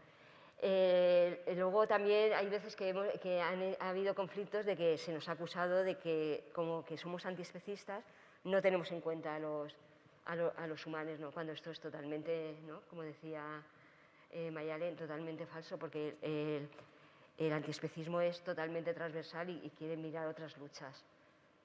Eh, luego también hay veces que, que han, ha habido conflictos de que se nos ha acusado de que como que somos antiespecistas no tenemos en cuenta a los, a, los humanos, ¿no? cuando esto es totalmente, ¿no? como decía eh, Mayalen, totalmente falso porque el, el antiespecismo es totalmente transversal y, quiere mirar otras luchas.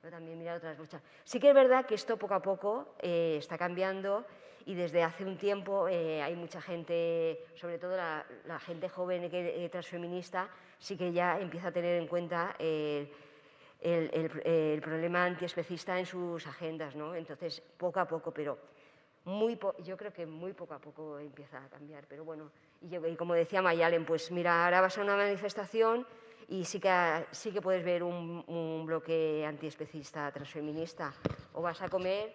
También mirar otras luchas. Sí que es verdad que esto poco a poco eh, está cambiando y desde hace un tiempo eh, hay mucha gente, sobre todo la, gente joven que, eh, transfeminista, sí que ya empieza a tener en cuenta el, el, problema antiespecista en sus agendas. ¿no? Entonces, poco a poco, pero muy yo creo que muy poco a poco empieza a cambiar. Pero bueno, y, como decía Mayalen, pues mira, ahora vas a una manifestación y sí que, sí que puedes ver un, bloque antiespecista, transfeminista, o vas a comer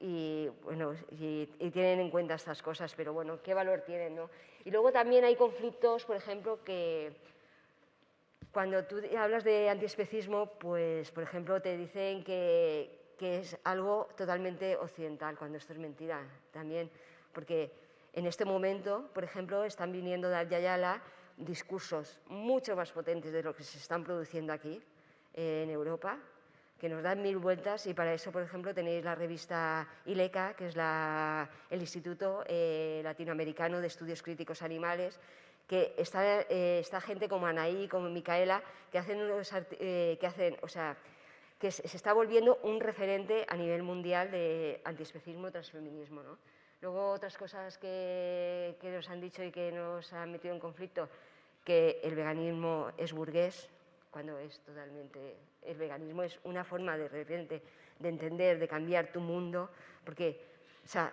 y, bueno, y, tienen en cuenta estas cosas, pero bueno, ¿qué valor tienen? No? Y luego también hay conflictos, por ejemplo, que cuando tú hablas de antiespecismo, pues, por ejemplo, te dicen que, que es algo totalmente occidental, cuando esto es mentira también, porque en este momento, por ejemplo, están viniendo de Ayala discursos mucho más potentes de lo que se están produciendo aquí eh, en Europa, que nos dan mil vueltas y para eso, por ejemplo, tenéis la revista ILECA, que es el Instituto eh, Latinoamericano de Estudios Críticos Animales, que está, eh, gente como Anaí, como Micaela, que hacen, que hacen, o sea, que se está volviendo un referente a nivel mundial de antiespecismo transfeminismo. ¿no? Luego otras cosas que, nos han dicho y que nos han metido en conflicto, que el veganismo es burgués, cuando es totalmente... El veganismo es una forma de repente de entender, de cambiar tu mundo, porque o sea,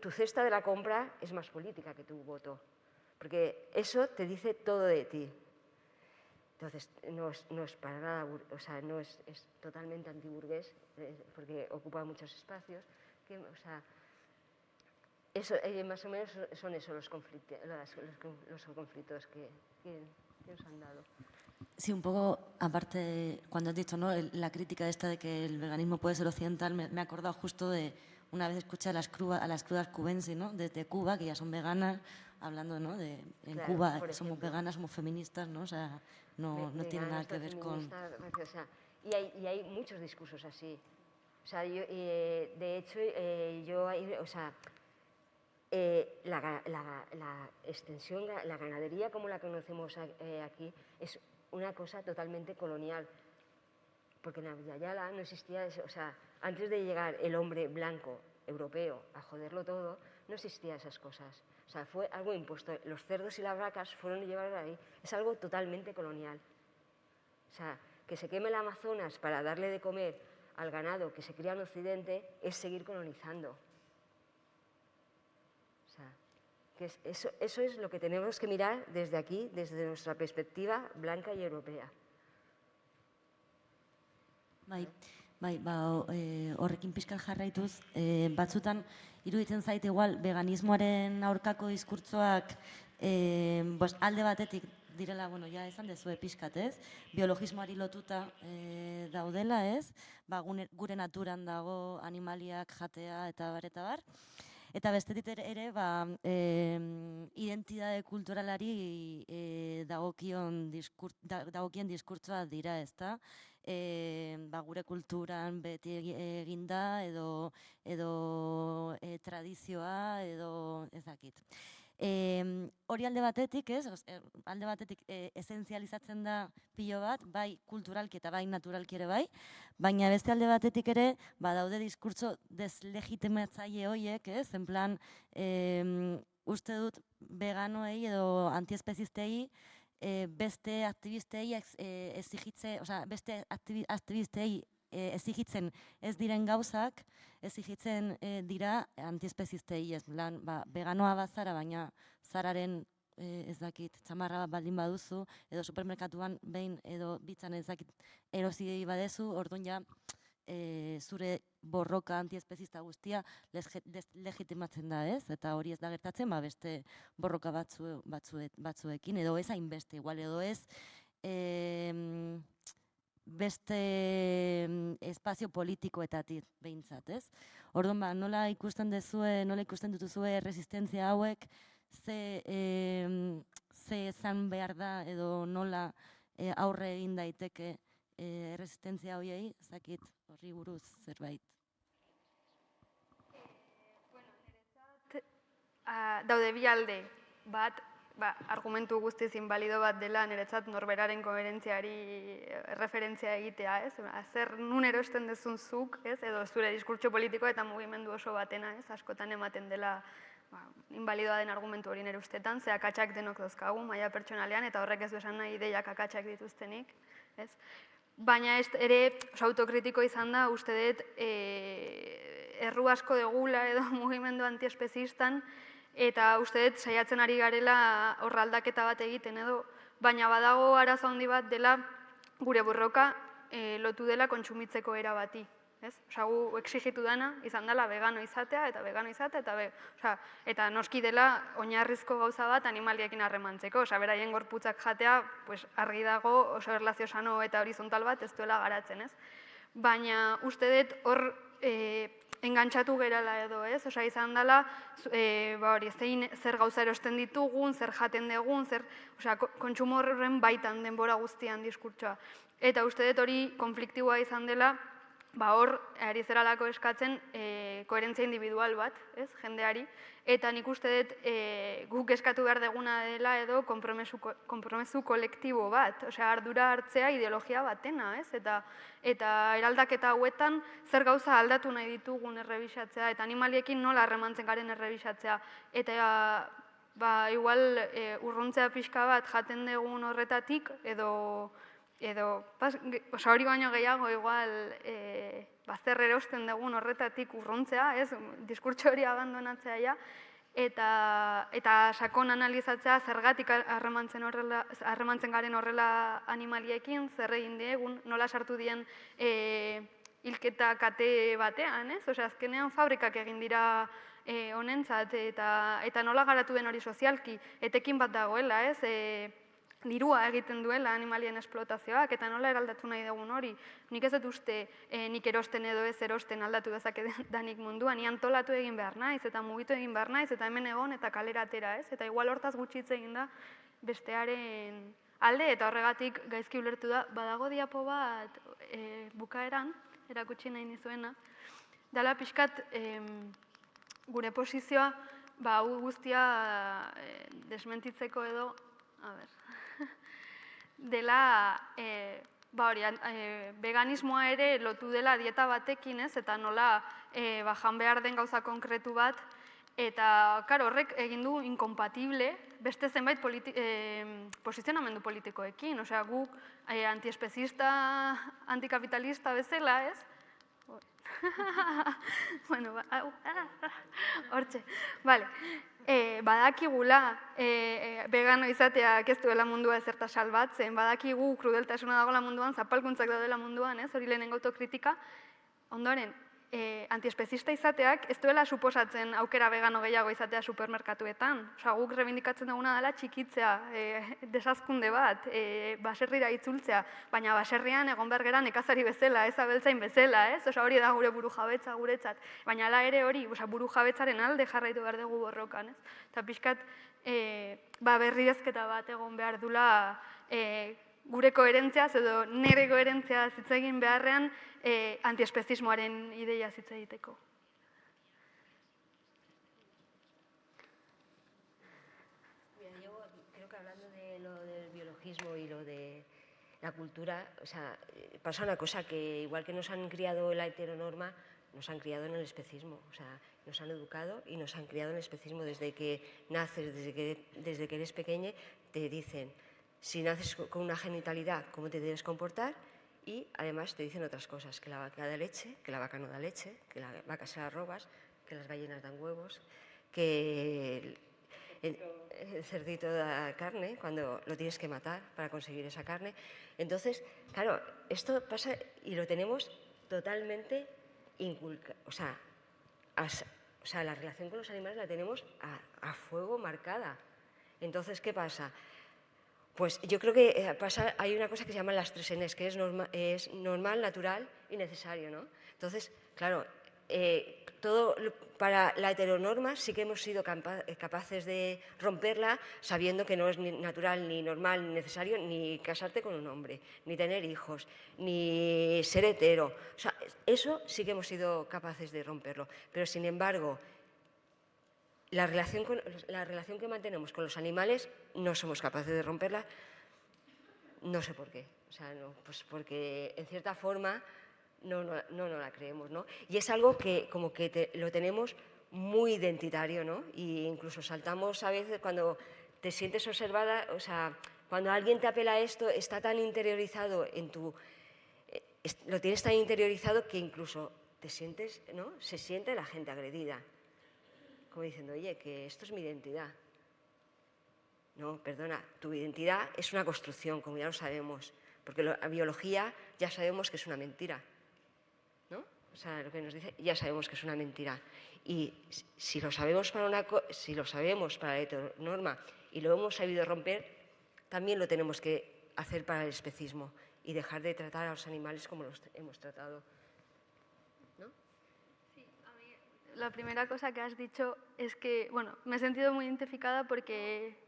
tu cesta de la compra es más política que tu voto, porque eso te dice todo de ti. Entonces, no es, para nada, o sea, no es, totalmente antiburgués, eh, porque ocupa muchos espacios. Que, o sea, eso, eh, más o menos son esos los, conflictos, los, conflictos que, nos han dado. Sí, un poco, aparte, cuando has dicho ¿no? la crítica esta de que el veganismo puede ser occidental, me, he acordado justo de una vez escuché a las, crudas, a las crudas cubenses, ¿no? desde Cuba, que ya son veganas, hablando ¿no? de en Cuba somos veganas, somos feministas, ¿no? o sea, no, no tiene nada que ver con... y, hay, y hay muchos discursos así. O sea, yo, eh, de hecho, eh, yo, o sea, eh, la, extensión, la ganadería como la conocemos eh, aquí, es una cosa totalmente colonial. Porque en Abiyala no existía eso. O sea, antes de llegar el hombre blanco europeo a joderlo todo, no existían esas cosas. O sea, fue algo impuesto. Los cerdos y las vacas fueron llevados ahí. Es algo totalmente colonial. O sea, que se queme el Amazonas para darle de comer al ganado que se cría en Occidente es seguir colonizando. eso, es lo que tenemos que mirar desde aquí, desde nuestra perspectiva blanca y europea. Bai, bai, ba, e, horrekin pixkat jarraituz, e, batzutan iruditzen zait igual veganismoaren aurkako diskurtzoak e, bos, alde batetik direla, bueno, ja esan dezue pixkat, ez? Biologismoari lotuta e, daudela, ez? Ba, gune, gure naturan dago animaliak jatea eta bar, eta bar. Eta bestetik ere, ba, em, identitate kulturalari e, dagokion diskur, da, dagokien diskurtsoa dira, ezta? E, ba, gure kulturan beti egi- eginda edo edo e, tradizioa edo ez dakit. E, hori alde batetik, ez? E, alde batetik e, esentzializatzen da pilo bat, bai kulturalki eta bai naturalki ere bai, baina beste alde batetik ere, ba, daude diskurtso deslegitimatzaile hoiek, ez? En plan, em, uste dut veganoei edo antiespezistei e, beste aktivistei ex- e, exigitze, osea, beste aktibi, aktivistei e, exigitzen ez diren gauzak, exigitzen e, dira antiespezistei, ez lan, ba, veganoa bazara, baina zararen e, ez dakit, txamarra bat baldin baduzu, edo supermerkatuan behin edo bitzan ez dakit erosi badezu, orduan ja e, zure borroka antiespezista guztia legitimatzen da, ez? Eta hori ez da gertatzen, ba beste borroka batzu, batzuet, batzuekin, edo ez hainbeste, igual, edo ez em, beste espazio politikoetatik behintzat, ez? Orduan, ba, nola ikusten dezue, nola ikusten dituzue resistentzia hauek, ze, em, ze izan behar da, edo nola e, aurre egin daiteke e, resistentzia horiei, ez dakit horri buruz zerbait. Ah, daude bi alde, bat, ba, argumentu guztiz inbalido bat dela niretzat norberaren koherentziari eh, referentzia egitea, ez? Ba, Zer nun erosten dezun zuk, ez? Edo zure diskurtso politiko eta mugimendu oso batena, ez? Askotan ematen dela ba, invalidoa den argumentu hori nire ustetan, ze akatsak denok dauzkagu, maila pertsonalean, eta horrek ez du esan nahi ideiak akatsak dituztenik, ez? Baina ez ere oso autokritiko izan da, uste dut, e, erru asko degula edo mugimendu antiespezistan, eta uste dut saiatzen ari garela horra aldaketa bat egiten edo, baina badago arazo handi bat dela gure borroka e, lotu dela kontsumitzeko era bati. Ez? Osa, gu exigitu dana izan dela vegano izatea eta vegano izatea eta be, osea, eta noski dela oinarrizko gauza bat animaliekin harremantzeko, osea, beraien gorputzak jatea, pues argi dago oso erlazio sano eta horizontal bat ez duela garatzen, ez? Baina uste dut hor e, engantzatu gerala edo, ez? Osea, izan dela, e, ba hori, zein, zer gauza erosten ditugun, zer jaten dugun, zer, osea, ko- kontsumo horren baitan denbora guztian diskurtsoa. Eta uste dut hori konfliktiboa izan dela, ba hor, ari zeralako eskatzen e, koherentzia individual bat, ez, jendeari, eta nik uste dut e, guk eskatu behar deguna dela edo konpromesu, ko- konpromesu kolektibo bat, osea, ardura hartzea ideologia batena, ez, eta eta eraldaketa hauetan zer gauza aldatu nahi ditugun errebisatzea, eta animaliekin nola harremantzen garen errebisatzea, eta ba, igual e, urruntzea pixka bat jaten dugun horretatik, edo edo, osea, hori baino gehiago, igual, e, bazter erosten dugun horretatik urruntzea, ez, diskurtso hori abandonatzea ja, eta, eta sakon analizatzea zergatik harremantzen horrela, harremantzen garen horrela animaliekin, zer egin diegun, nola sartu dien e, hilketa kate batean, ez? Osea, azkenean fabrikak egin dira e, honentzat eta, eta nola garatu den hori sozialki, etekin bat dagoela, ez? E, dirua egiten duela animalien esplotazioak eta nola eraldatu nahi dugun hori. Nik ez dut uste e, nik erosten edo ez erosten aldatu dezake danik munduan, ni antolatu egin behar naiz eta mugitu egin behar naiz eta hemen egon eta kalera atera, ez? Eta igual hortaz gutxitze egin da bestearen alde eta horregatik gaizki ulertu da badago diapo bat e, bukaeran erakutsi nahi nizuena. Dala pixkat em, gure posizioa ba hau guztia e, desmentitzeko edo a ber, dela e, ba hori, e, veganismoa ere lotu dela dieta batekin, ez? Eta nola e, ba, jan behar den gauza konkretu bat eta karo, horrek egin du inkompatible beste zenbait politi e, posizionamendu politikoekin, osea guk e, antiespezista, antikapitalista bezala, ez? bueno, ba, au, ah, hortxe, vale. E, badakigula e, e, vegano izateak ez duela mundua ezerta salbatzen, badakigu krudeltasuna dagoela munduan, zapalkuntzak daudela munduan, ez, hori lehenengo autokritika, Ondoren, e, antiespezista izateak ez duela suposatzen aukera vegano gehiago izatea supermerkatuetan. Osa, guk rebindikatzen duguna dela txikitzea, e, desazkunde bat, e, baserrira itzultzea, baina baserrian egon behar gera nekazari bezala, ez abeltzain bezala, ez? Osa, hori da gure buru jabetza guretzat. Baina ala ere hori, osa, buru jabetzaren alde jarraitu behar dugu borrokan, ez? Eta pixkat, e, ba, berridezketa bat egon behar dula e, gure koherentziaz edo nire koherentziaz hitz egin beharrean e, antiespezismoaren ideia hitz egiteko. Mira, creo que hablando de lo del biologismo y lo de la cultura, o sea, eh, pasa una cosa que igual que nos han criado la heteronorma, nos han criado en el especismo, o sea, nos han educado y nos han criado en el especismo desde que naces, desde que, desde que eres pequeño, te dicen, si naces con una genitalidad, cómo te debes comportar y además te dicen otras cosas, que la vaca da leche, que la vaca no da leche, que la vaca se la robas, que las ballenas dan huevos, que el, el, cerdito da carne cuando lo tienes que matar para conseguir esa carne. Entonces, claro, esto pasa y lo tenemos totalmente inculcado, o sea, o sea, la relación con los animales la tenemos a fuego marcada. Entonces, ¿qué pasa? Pues yo creo que eh, pasa, hay una cosa que se llama las tres Ns, que es, norma, es normal, natural y necesario. ¿no? Entonces, claro, eh, todo para la heteronorma sí que hemos sido eh, capaces de romperla sabiendo que no es ni natural, ni normal, ni necesario ni casarte con un hombre, ni tener hijos, ni ser hetero. O sea, eso sí que hemos sido capaces de romperlo. Pero, sin embargo, la relación, con, la relación que mantenemos con los animales no somos capaces de romperla, no sé por qué. O sea, no, pues porque en cierta forma no, no, no, la creemos, ¿no? Y es algo que como que te, lo tenemos muy identitario, ¿no? Y incluso saltamos a veces cuando te sientes observada, o sea, cuando alguien te apela a esto, está tan interiorizado en tu... Eh, lo tienes tan interiorizado que incluso te sientes, ¿no? Se siente la gente agredida como diciendo, oye, que esto es mi identidad. No, perdona, tu identidad es una construcción, como ya lo sabemos, porque la biología ya sabemos que es una mentira. ¿no? O sea, lo que nos dice, ya sabemos que es una mentira. Y si lo sabemos para, una, si lo sabemos para la norma y lo hemos sabido romper, también lo tenemos que hacer para el especismo y dejar de tratar a los animales como los hemos tratado la primera cosa que has dicho es que, bueno, me he sentido muy identificada porque,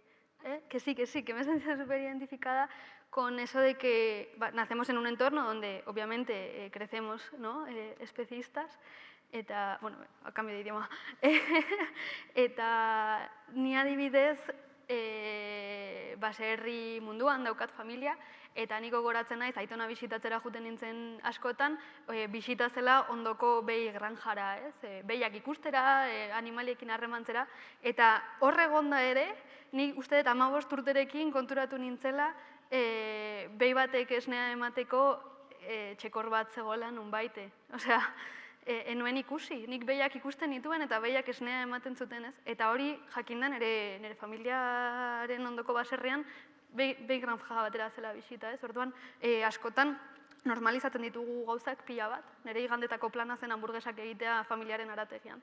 ¿eh? que sí, que sí, que me he sentido súper identificada con eso de que nacemos en un entorno donde obviamente eh, crecemos ¿no? eh, especistas, eta, bueno, a cambio de idioma, eta ni adibidez e, baserri munduan daukat familia, eta niko goratzen naiz, aitona bisitatzera juten nintzen askotan, e, bisita zela ondoko behi granjara, ez? E, behiak ikustera, e, animaliekin harremantzera, eta horre gonda ere, ni uste dut amabost urterekin konturatu nintzela, e, behi batek esnea emateko e, txekor bat zegoela nun baite. Osea, e, enuen ikusi, nik behiak ikusten nituen eta behiak esnea ematen zuten ez. Eta hori jakindan ere nire familiaren ondoko baserrean behi granja batera zela bisita ez. Orduan, e, askotan normalizatzen ditugu gauzak pila bat, nire igandetako plana zen hamburguesak egitea familiaren arategian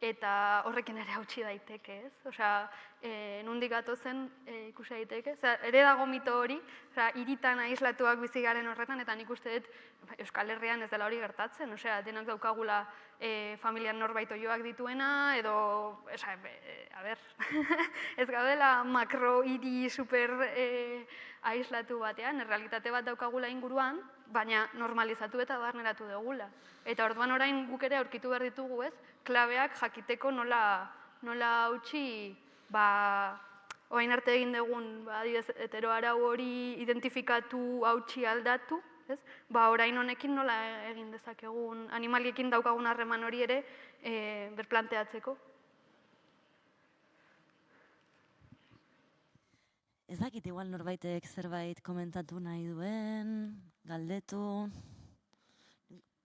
eta horrekin ere hautsi daiteke, ez? Osea, e, nundik zen e, ikusi daiteke. Osea, ere dago mito hori, osea, iritan aislatuak bizi garen horretan, eta nik uste dut Euskal Herrian ez dela hori gertatzen. Osea, denak daukagula e, familian norbait joak dituena, edo, osea, e, a ber, ez gaudela makro hiri super e, aislatu batean, errealitate bat daukagula inguruan, baina normalizatu eta barneratu dugula. Eta orduan orain guk ere aurkitu behar ditugu ez, klabeak jakiteko nola, nola hautsi, ba, oain arte egin dugun, ba, hetero arau hori identifikatu hautsi aldatu, ez? Ba, orain honekin nola egin dezakegun animaliekin daukagun harreman hori ere e, berplanteatzeko. Ez dakit, igual norbaitek zerbait komentatu nahi duen, galdetu.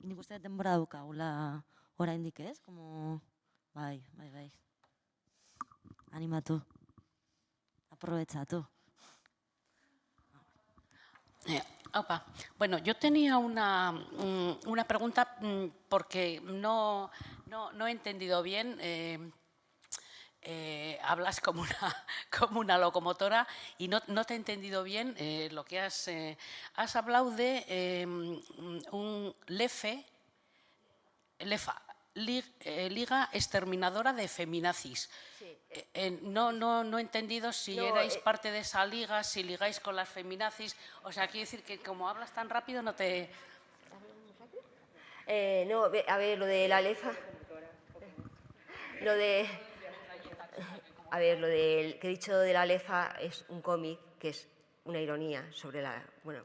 Nik uste denbora daukagula oraindik ez, como... Bai, bai, bai. Animatu. Aprobetxatu. Eh, Opa. Bueno, yo tenía una, mm, una pregunta mm, porque no, no, no he entendido bien. eh, eh, hablas como una, como una locomotora y no, no te he entendido bien eh, lo que has... eh, has hablado de mm, un LEFE, LEFA, Li- Liga Exterminadora de Feminazis. Sí, no, no, no he entendido si No, erais parte de esa liga, si ligáis con las feminazis. O sea, quiero decir que como hablas tan rápido no te... No, a ver, lo de la lefa. Lo de. A ver, lo que he dicho de la lefa es un cómic que es una ironía sobre la. Bueno,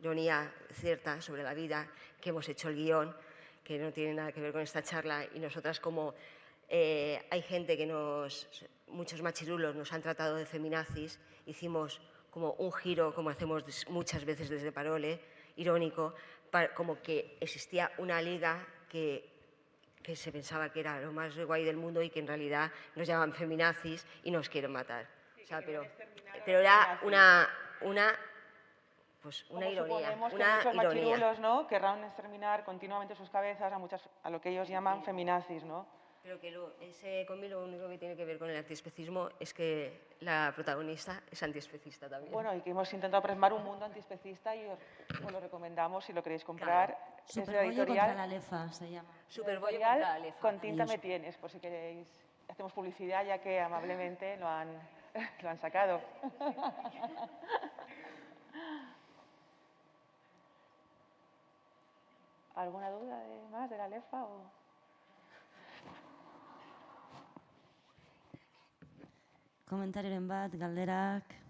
ironía cierta sobre la vida, que hemos hecho el guion, que no tiene nada que ver con esta charla. Y nosotras, como eh, hay gente que nos. Muchos machirulos nos han tratado de feminazis, hicimos como un giro, como hacemos muchas veces desde Parole, irónico, como que existía una liga que, que se pensaba que era lo más guay del mundo y que en realidad nos llaman feminazis y nos quieren matar. O sea, pero, pero era una, una, pues una Como ironía, suponemos que una muchos ironía. machirulos, ¿no? querrán exterminar continuamente sus cabezas a, muchas, a lo que ellos llaman feminazis, ¿no? Pero que lo, ese cómic lo único que tiene que ver con el antiespecismo es que la protagonista es antiespecista también. Bueno, y que hemos intentado plasmar un mundo antiespecista y os, os lo recomendamos si lo queréis comprar. De Superbollo contra la lefa se llama. Superbollo contra la lefa. con tinta me tienes, por si queréis. Hacemos publicidad ya que amablemente lo han, lo han sacado. ¿Alguna duda de más de la lefa? O... Komentarioren bat, galderak...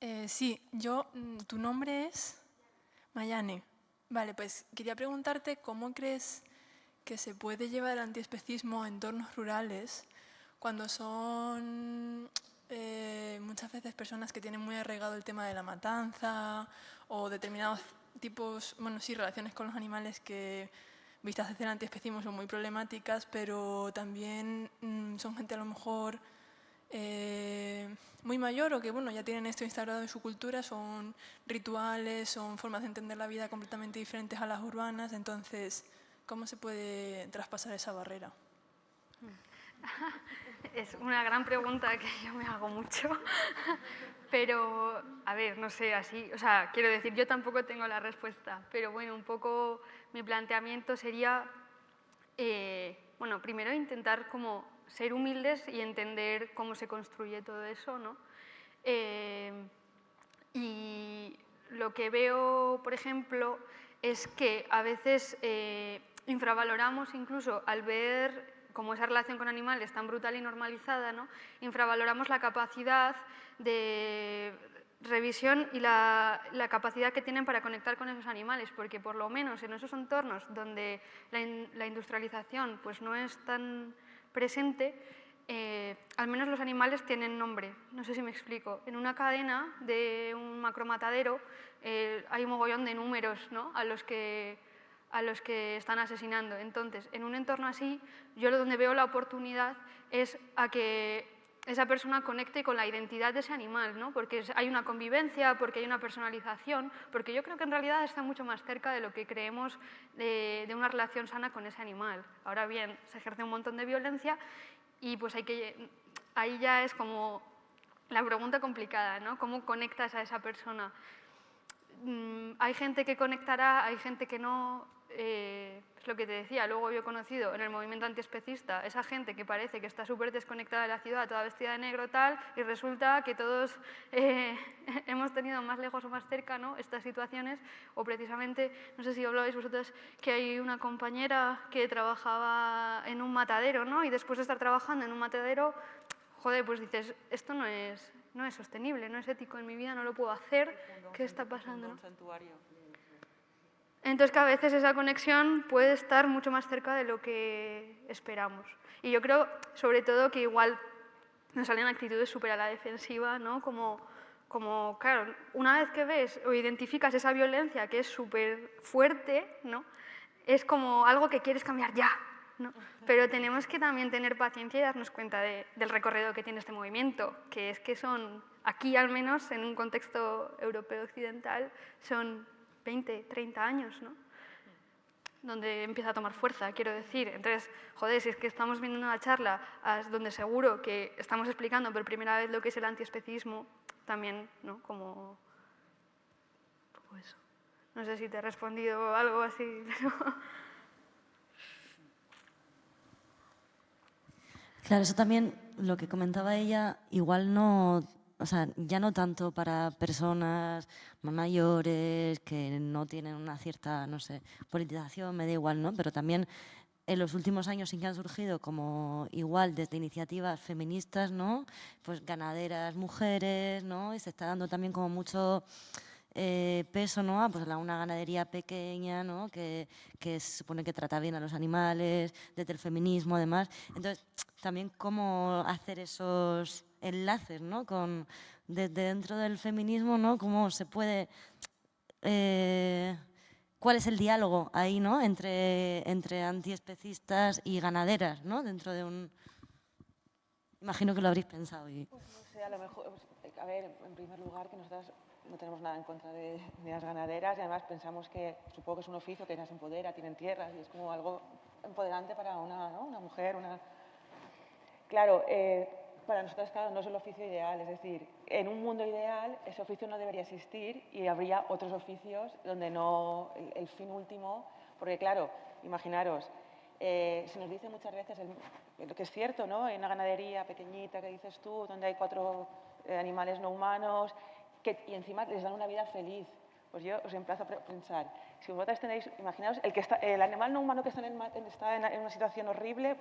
Eh, sí, yo, mm, tu nombre es Mayane. Vale, pues quería preguntarte cómo crees que se puede llevar el antiespecismo a entornos rurales cuando son eh, muchas veces personas que tienen muy arraigado el tema de la matanza o determinados tipos, bueno, sí, relaciones con los animales que vistas desde el antiespecismo son muy problemáticas, pero también mm, son gente a lo mejor eh, muy mayor o que bueno, ya tienen esto instaurado en su cultura, son rituales, son formas de entender la vida completamente diferentes a las urbanas, entonces, ¿cómo se puede traspasar esa barrera? Es una gran pregunta que yo me hago mucho, pero a ver, no sé, así, o sea, quiero decir, yo tampoco tengo la respuesta, pero bueno, un poco mi planteamiento sería, eh, bueno, primero intentar como ser humildes y entender cómo se construye todo eso, ¿no? Eh, y lo que veo, por ejemplo, es que a veces eh, infravaloramos incluso al ver como esa relación con animales tan brutal y normalizada, ¿no? infravaloramos la capacidad de revisión y la, capacidad que tienen para conectar con esos animales, porque por lo menos en esos entornos donde la, la industrialización pues, no es tan presente, eh, al menos los animales tienen nombre. No sé si me explico. En una cadena de un macromatadero eh, hay un mogollón de números ¿no? a, los que, a los que están asesinando. Entonces, en un entorno así, yo donde veo la oportunidad es a que esa persona conecte con la identidad de ese animal, ¿no? porque hay una convivencia, porque hay una personalización, porque yo creo que en realidad está mucho más cerca de lo que creemos de, de una relación sana con ese animal. Ahora bien, se ejerce un montón de violencia y pues hay que, ahí ya es como la pregunta complicada, ¿no? ¿Cómo conectas a esa persona? Mm, hay gente que conectará, hay gente que no. Eh, es lo que te decía, luego yo he conocido en el movimiento antiespecista esa gente que parece que está súper desconectada de la ciudad, toda vestida de negro tal, y resulta que todos eh, hemos tenido más lejos o más cerca ¿no? estas situaciones, o precisamente, no sé si hablabais vosotros, que hay una compañera que trabajaba en un matadero, ¿no? y después de estar trabajando en un matadero, joder, pues dices, esto no es, no es sostenible, no es ético en mi vida, no lo puedo hacer, ¿qué está pasando? no? Entonces que a veces esa conexión puede estar mucho más cerca de lo que esperamos. Y yo creo, sobre todo, que igual nos salen actitudes súper a la defensiva, ¿no? Como, como, claro, una vez que ves o identificas esa violencia que es súper fuerte, ¿no? es como algo que quieres cambiar ya, ¿no? Pero tenemos que también tener paciencia y darnos cuenta de- del recorrido que tiene este movimiento, que es que son, aquí al menos en un contexto europeo occidental, son 20, 30 años, ¿no? donde empieza a tomar fuerza, quiero decir. Entonces, joder, si es que estamos viendo una charla donde seguro que estamos explicando por primera vez lo que es el antiespecismo, también, ¿no? Como... eso. No sé si te he respondido algo así, pero... Claro, eso también, lo que comentaba ella, igual no, o sea, ya no tanto para personas mayores que no tienen una cierta, no sé, politización, me da igual, ¿no? Pero también en los últimos años sí que han surgido como igual desde iniciativas feministas, ¿no? Pues ganaderas mujeres, ¿no? Y se está dando también como mucho eh, peso ¿no? a pues, a una ganadería pequeña ¿no? que, que se supone que trata bien a los animales, desde el feminismo además. Entonces, también cómo hacer esos enlaces ¿no? con, desde dentro del feminismo, ¿no? cómo se puede... eh, ¿Cuál es el diálogo ahí ¿no? entre, entre antiespecistas y ganaderas ¿no? dentro de un... Imagino que lo habréis pensado. Y... Pues no sé, a lo mejor, pues, a ver, en primer lugar, que nosotras no tenemos nada en contra de, las ganaderas y además pensamos que, supongo que es un oficio que las empodera, tienen tierras y es como algo empoderante para una, una mujer, una... Claro, eh, para nosotras, claro, no es el oficio ideal, es decir, en un mundo ideal ese oficio no debería existir y habría otros oficios donde no, el, fin último, porque claro, imaginaros, eh, se nos dice muchas veces, lo que es cierto, ¿no? En una ganadería pequeñita que dices tú, donde hay cuatro eh, animales no humanos, que, y encima les dan una vida feliz. Pues yo os emplazo a pensar, si vosotras tenéis, imaginaos, el, el animal no humano que está, en, una situación horrible,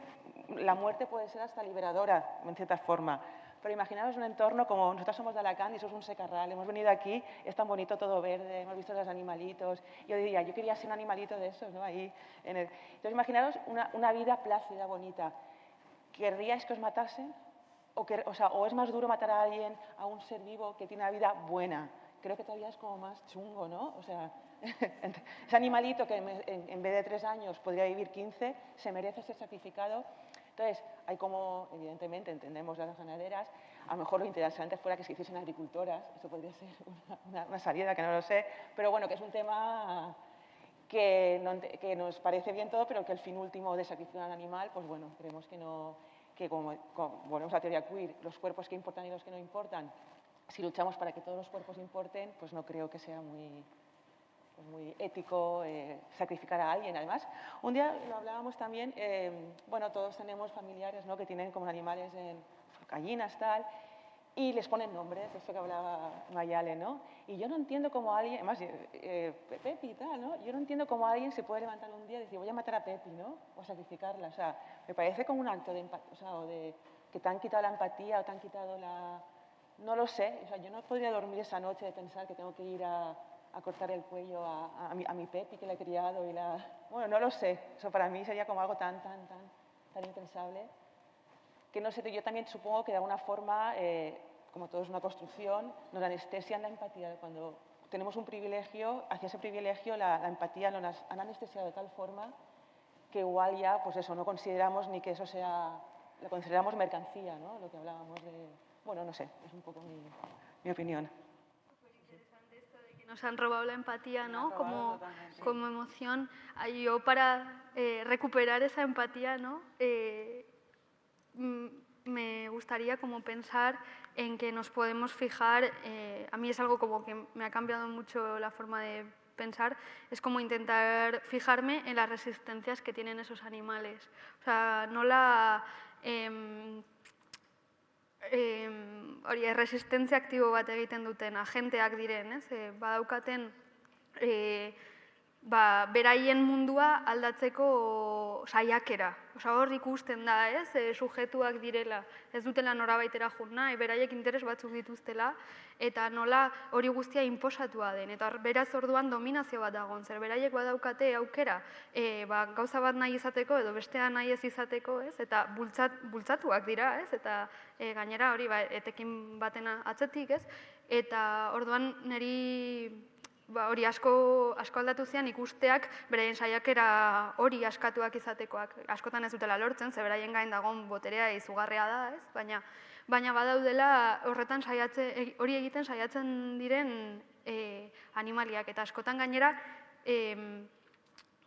la muerte puede ser hasta liberadora, en cierta forma. Pero imaginaos un entorno como nosotros somos de Alacant y eso es un secarral, hemos venido aquí, es tan bonito todo verde, hemos visto los animalitos. Yo diría, yo quería ser un animalito de esos, ¿no? Ahí, en. Entonces imaginaos una, vida plácida, bonita. ¿Querríais que os matasen? O, que, o, o es más duro matar a alguien, a un ser vivo que tiene una vida buena. Creo que todavía es como más chungo, ¿no? O sea, ese animalito que en, vez de tres años podría vivir 15, se merece ser sacrificado. Entonces, hay como, evidentemente, entendemos las ganaderas, a lo mejor lo interesante fuera que se hiciesen agricultoras, eso podría ser una, una- una salida, que no lo sé, pero bueno, que es un tema que, no que nos parece bien todo, pero que el fin último de sacrificar a un animal, pues bueno, creemos que no, que como, como volvemos a la teoría queer, los cuerpos que importan y los que no importan, si luchamos para que todos los cuerpos importen, pues no creo que sea muy, pues muy ético eh, sacrificar a alguien. Además, un día lo hablábamos también, eh, bueno, todos tenemos familiares ¿no? que tienen como animales en gallinas, tal, y les ponen nombres, eso que hablaba Mayale, ¿no? Y yo no entiendo cómo alguien, además, eh, eh, Pepi y tal, ¿no? Yo no entiendo cómo alguien se puede levantar un día y decir, voy a matar a Pepi, ¿no? O sacrificarla, o sea, me parece como un acto de empatía, o sea, o de que te han quitado la empatía o te han quitado la... No lo sé, o sea, yo no podría dormir esa noche de pensar que tengo que ir a, cortar el cuello a, mi, a Pepi que la he criado y la... Bueno, no lo sé, eso para mí sería como algo tan, tan, tan, tan impensable que no sé, yo también supongo que de alguna forma, eh, como todo es una construcción, nos anestesian la empatía. Cuando tenemos un privilegio, hacia ese privilegio la, empatía nos han anestesiado de tal forma que igual ya, pues eso, no consideramos ni que eso sea, lo consideramos mercancía, ¿no? Lo que hablábamos de... Bueno, no sé, es un poco mi, mi opinión. que nos han robado la empatía, ¿no? Como, totalmente. como emoción. Ah, Yo para eh, recuperar esa empatía, ¿no? Eh, mm, me gustaría como pensar en que nos podemos fijar, eh, a mí es algo como que me ha cambiado mucho la forma de pensar, es como intentar fijarme en las resistencias que tienen esos animales. O sea, no la... em, em, hori, erresistentzia aktibo bat egiten duten agenteak diren, ez? E, badaukaten e, ba, beraien mundua aldatzeko saiakera. Osa, hor ikusten da, ez? E, sujetuak direla, ez dutela norabaitera jun nahi, beraiek interes batzuk dituztela, eta nola hori guztia inposatua den. Eta beraz orduan dominazio bat dagoen, zer beraiek badaukate aukera e, ba, gauza bat nahi izateko edo bestea nahi ez izateko, ez? Eta bultzat, bultzatuak dira, ez? Eta e, gainera hori ba, etekin batena atzetik, ez? Eta orduan niri ba, hori asko, asko aldatu zian ikusteak beraien saiakera hori askatuak izatekoak. Askotan ez dutela lortzen, ze beraien gain dagoen boterea izugarria da, ez? Baina, baina badaudela horretan saiatze, e- hori egiten saiatzen diren e, animaliak. Eta askotan gainera, em,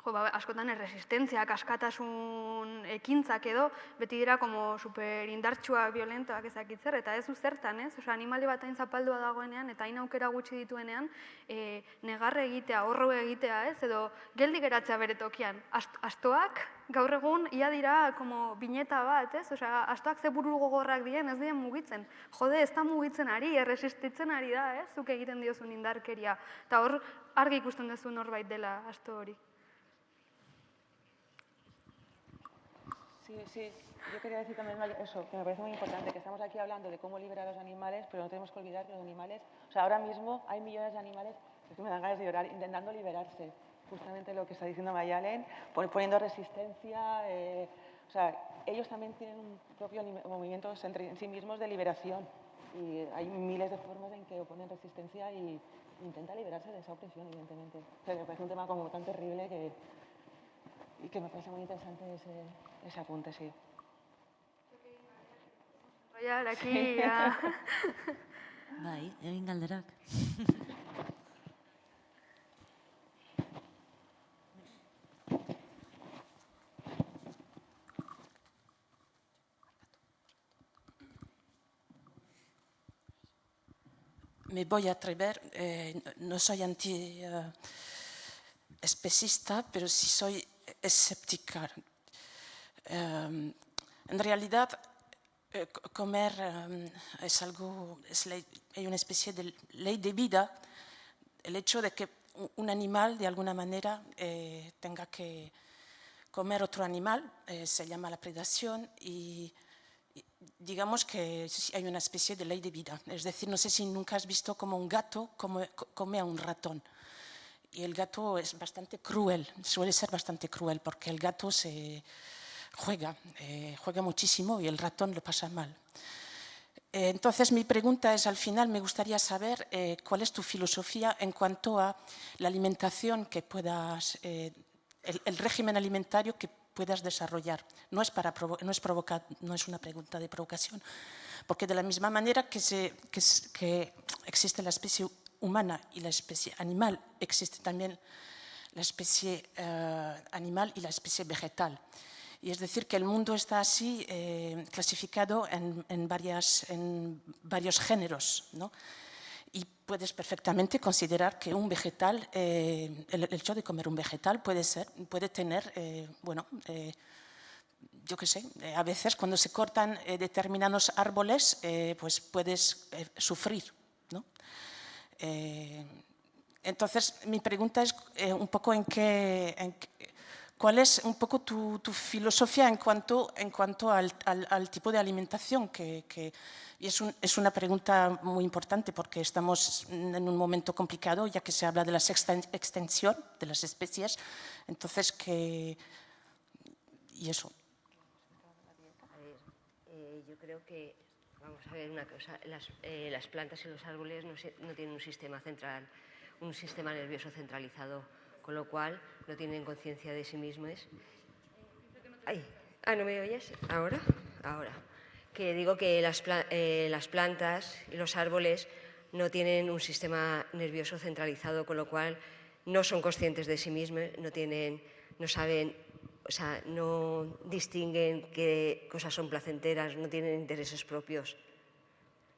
jo, ba, askotan erresistentziak, askatasun ekintzak edo, beti dira como super indartsuak, violentoak ezakitzer, eta ez zertan, ez? Osa, animali bat hain zapaldua dagoenean, eta hain aukera gutxi dituenean, e, negarre egitea, horro egitea, ez? Edo, geldi geratzea bere tokian. Ast, astoak, gaur egun, ia dira, como, bineta bat, ez? Osea, astoak ze buru gogorrak diren, ez diren mugitzen. Jode, ez da mugitzen ari, erresistitzen ari da, ez? Zuk egiten diozun indarkeria. Eta hor, argi ikusten duzu norbait dela asto hori. Sí, sí. Yo quería decir también eso, que me parece muy importante, que estamos aquí hablando de cómo liberar a los animales, pero no tenemos que olvidar que los animales, o sea, ahora mismo hay millones de animales, es que me dan ganas de llorar, intentando liberarse. Justamente lo que está diciendo Mayalen, pon- poniendo resistencia, eh, o sea, ellos también tienen un propio movimiento entre en sí mismos de liberación. Y hay miles de formas en que oponen resistencia y intenta liberarse de esa opresión, evidentemente. O sea, me parece un tema como tan terrible que, y que me parece muy interesante ese, ese apunte, sí. Roiar, aquí, ja. Bai, egin galderak. me voy a atrever, eh, no soy anti-especista, pero sí soy escéptica. Eh, en realidad, eh, co- comer eh, es algo, es ley- hay una especie de ley de vida, el hecho de que un animal de alguna manera eh, tenga que comer otro animal, eh, se llama la predación y digamos que hay una especie de ley de vida. Es decir, no sé si nunca has visto como un gato come, co- come a un ratón. Y el gato es bastante cruel, suele ser bastante cruel porque el gato se juega, eh, juega muchísimo y el ratón lo pasa mal. Eh, Entonces, mi pregunta es, al final, me gustaría saber eh, cuál es tu filosofía en cuanto a la alimentación que puedas, eh, el, el régimen alimentario que puedas desarrollar. No es, para no, es provoca- no es una pregunta de provocación, porque de la misma manera que, se- que que existe la especie humana y la especie animal, existe también la especie eh, animal y la especie vegetal. Y es decir, que el mundo está así eh, clasificado en, en varias, en varios géneros. ¿no? Y puedes perfectamente considerar que un vegetal, eh, el, hecho de comer un vegetal puede, ser, puede tener, eh, bueno, eh, yo qué sé, eh, a veces cuando se cortan determinados árboles, pues puedes sufrir. ¿no? Eh, entonces, mi pregunta es eh, un poco en qué, en qué- cuál es un poco tu, tu filosofía en cuanto, en cuanto al, al- al tipo de alimentación que, que- es, un- es una pregunta muy importante porque estamos en un momento complicado ya que se habla de la extensión de las especies. Entonces, que y eso. Eh, yo creo que, vamos a ver una cosa, las, eh, las plantas y los árboles no, no tienen un sistema central, un sistema nervioso centralizado, con lo cual no tienen conciencia de sí mismos. Ay, ah, ¿no me oyes? ¿Ahora? Ahora. Que digo que las, eh, las plantas y los árboles no tienen un sistema nervioso centralizado, con lo cual no son conscientes de sí mismos, no tienen, no saben, o sea, no distinguen qué cosas son placenteras, no tienen intereses propios.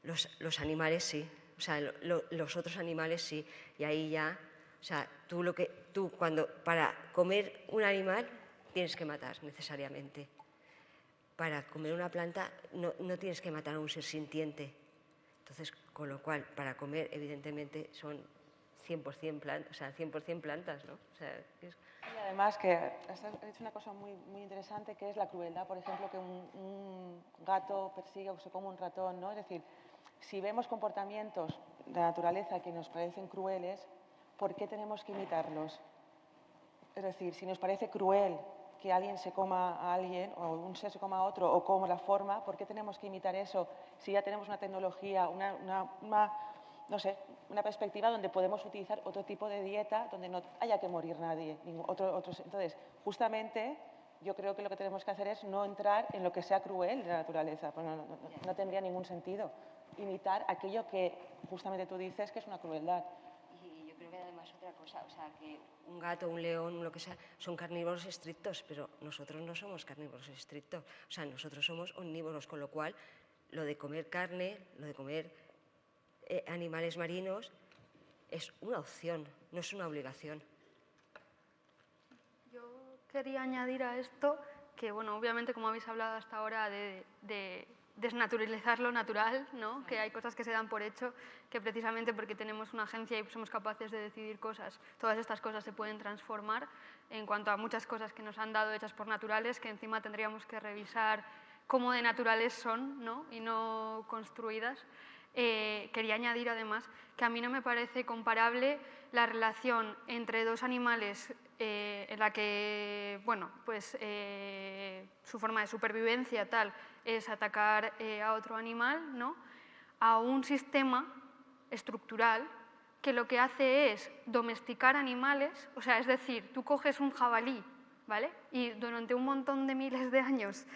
Los, animales sí, o sea, lo- lo- los otros animales sí, y ahí ya, o sea, tú lo que, tú cuando, para comer un animal tienes que matar necesariamente. Para comer una planta no, no tienes que matar a un ser sintiente. Entonces, con lo cual, para comer, evidentemente, son 100% plantas, o sea, 100% plantas, ¿no? O Y además que has dicho una cosa muy, muy interesante que es la crueldad, por ejemplo, que un, gato persigue o se come un ratón, ¿no? Es decir, si vemos comportamientos de naturaleza que nos parecen crueles, ¿por qué tenemos que imitarlos? Es decir, si nos parece cruel que alguien se coma a alguien o un ser se coma a otro o como la forma, ¿por qué tenemos que imitar eso si ya tenemos una tecnología, una, una- una no sé, una perspectiva donde podemos utilizar otro tipo de dieta, donde no haya que morir nadie. Entonces, justamente yo creo que lo que tenemos que hacer es no entrar en lo que sea cruel de la naturaleza, pues no, tendría ningún sentido imitar aquello que justamente tú dices que es una crueldad. Y yo creo que además otra cosa, o sea, que un gato, un león, lo que sea, son carnívoros estrictos, pero nosotros no somos carnívoros estrictos, o sea, nosotros somos omnívoros, con lo cual lo de comer carne, lo de comer eh, animales marinos, es una opción, no es una obligación quería añadir a esto que, bueno, obviamente, como habéis hablado hasta ahora de, desnaturalizar lo natural, ¿no? que hay cosas que se dan por hecho, que precisamente porque tenemos una agencia y somos capaces de decidir cosas, todas estas cosas se pueden transformar en cuanto a muchas cosas que nos han dado hechas por naturales, que encima tendríamos que revisar cómo de naturales son ¿no? y no construidas. Eh, quería añadir además que a mí no me parece comparable la relación entre dos animales eh, en la que bueno, pues, eh, su forma de supervivencia tal es atacar a otro animal, ¿no? a un sistema estructural que lo que hace es domesticar animales, o sea, es decir, tú coges un jabalí ¿vale? y durante un montón de miles de años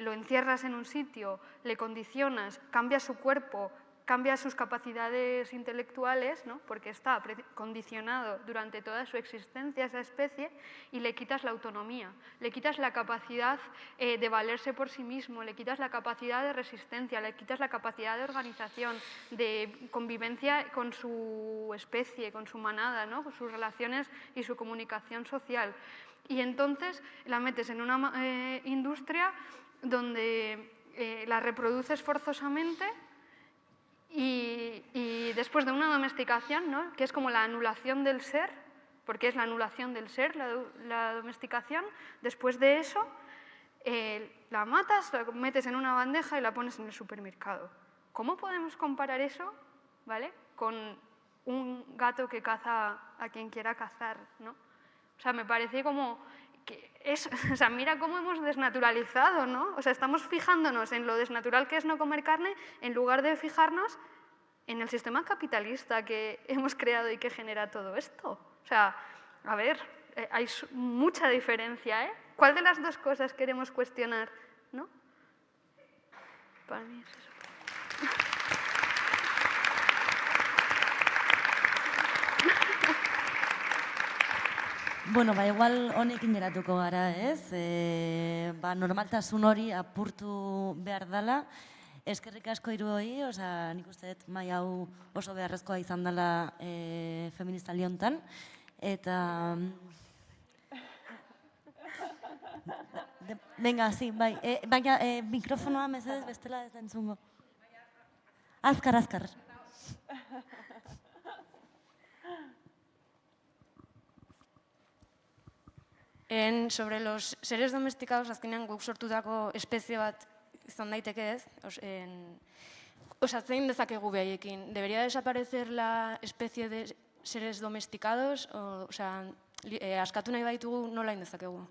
lo encierras en un sitio, le condicionas, cambias su cuerpo, cambias sus capacidades intelectuales, ¿no? porque está condicionado durante toda su existencia esa especie, y le quitas la autonomía, le quitas la capacidad eh, de valerse por sí mismo, le quitas la capacidad de resistencia, le quitas la capacidad de organización, de convivencia con su especie, con su manada, ¿no? con sus relaciones y su comunicación social y entonces la metes en una eh, industria donde eh, la reproduces forzosamente y, después de una domesticación, ¿no? que es como la anulación del ser, porque es la anulación del ser, la, domesticación, después de eso eh, la matas, la metes en una bandeja y la pones en el supermercado. ¿Cómo podemos comparar eso ¿vale? con un gato que caza a quien quiera cazar? ¿no? O sea, me parece como que es, o sea, mira cómo hemos desnaturalizado, ¿no? O sea, estamos fijándonos en lo desnatural que es no comer carne en lugar de fijarnos en el sistema capitalista que hemos creado y que genera todo esto. O sea, a ver, eh, hay mucha diferencia, ¿eh? ¿Cuál de las dos cosas queremos cuestionar, no? Para mí es eso. Bueno, ba, igual honekin geratuko gara, ez? E, ba, normaltasun hori apurtu behar dela. Eskerrik asko hiru hori, osea, nik uste dut mai hau oso beharrezkoa izan dela e, feminista liontan. Eta... Venga, sí, bai. E, baina e, mikrofonoa mesedez bestela ez entzungo. Azkar, azkar. En, sobre los seres domesticados, azkenean guk sortutako espezie bat izan daiteke ez, os, en, osatzen dezakegu behaiekin. Debería desaparecer la especie de seres domesticados, o, o sea, eh, askatu nahi baitugu nola indezakegu.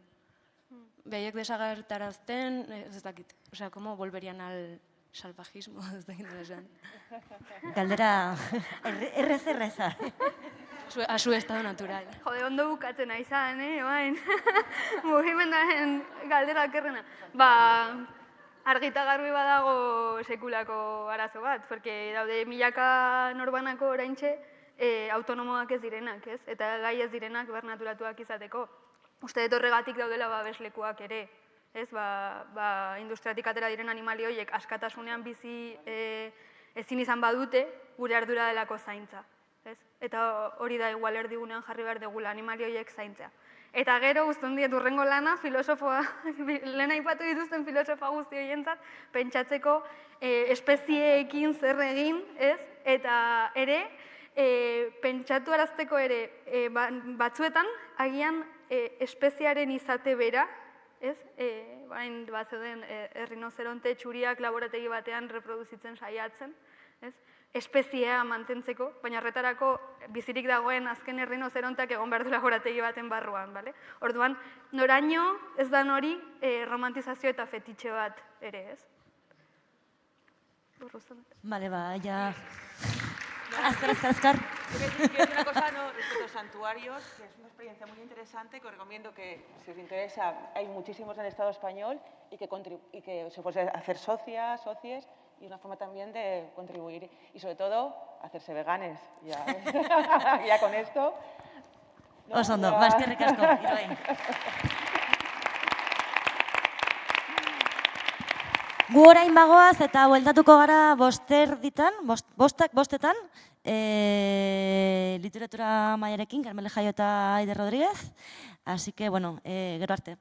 Behaiek desagertarazten, ez dakit. O sea, como volverían al salvajismo, ez dakit esan. Galdera, errez erreza a su estado natural. Jode, ondo bukatzen aizan, eh, bain. Mugimendaren galdera kerrena. Ba, argita garbi badago sekulako arazo bat, porque daude milaka norbanako oraintxe eh, autonomoak ez direnak, ez? Eta gai ez direnak bernaturatuak izateko. Uste dut horregatik daudela babeslekuak ere, ez? Ba, ba, industriatik atera diren animali horiek askatasunean bizi eh, ezin izan badute gure ardura delako zaintza ez? Eta hori da igual erdigunean jarri behar degula animali horiek zaintzea. Eta gero guztun diet urrengo lana, filosofoa, lehen aipatu dituzten filosofa guzti horientzat, pentsatzeko e, espezieekin zer egin, ez? Eta ere, e, pentsatu arazteko ere, e, batzuetan, agian e, espeziaren izate bera, ez? E, bain bat zeuden, e, errinozeronte txuriak laborategi batean reproduzitzen saiatzen, ez? espeziea mantentzeko, baina horretarako bizirik dagoen azken errinozeronteak egon behar du laborategi baten barruan. Bale? Orduan, noraino ez da nori eh, romantizazio eta fetitxe bat ere, ez? Bale, ba, ja... Azkar, azkar, azkar. Quiero una cosa no, respecto a los santuarios, que es una experiencia muy interesante que os recomiendo que, si os interesa, hay muchísimos en el Estado español y que, y que se puede hacer socias, socies y una forma también de contribuir y sobre todo hacerse veganes. Ya, ya con esto. ¿no? Oso ondo, Ya- ba, Gu orain bagoaz eta bueltatuko gara boster ditan, bost, bostak, bostetan, e, literatura maiarekin, Carmele Jaio eta Aide Rodríguez. Así que, bueno, e, gero arte.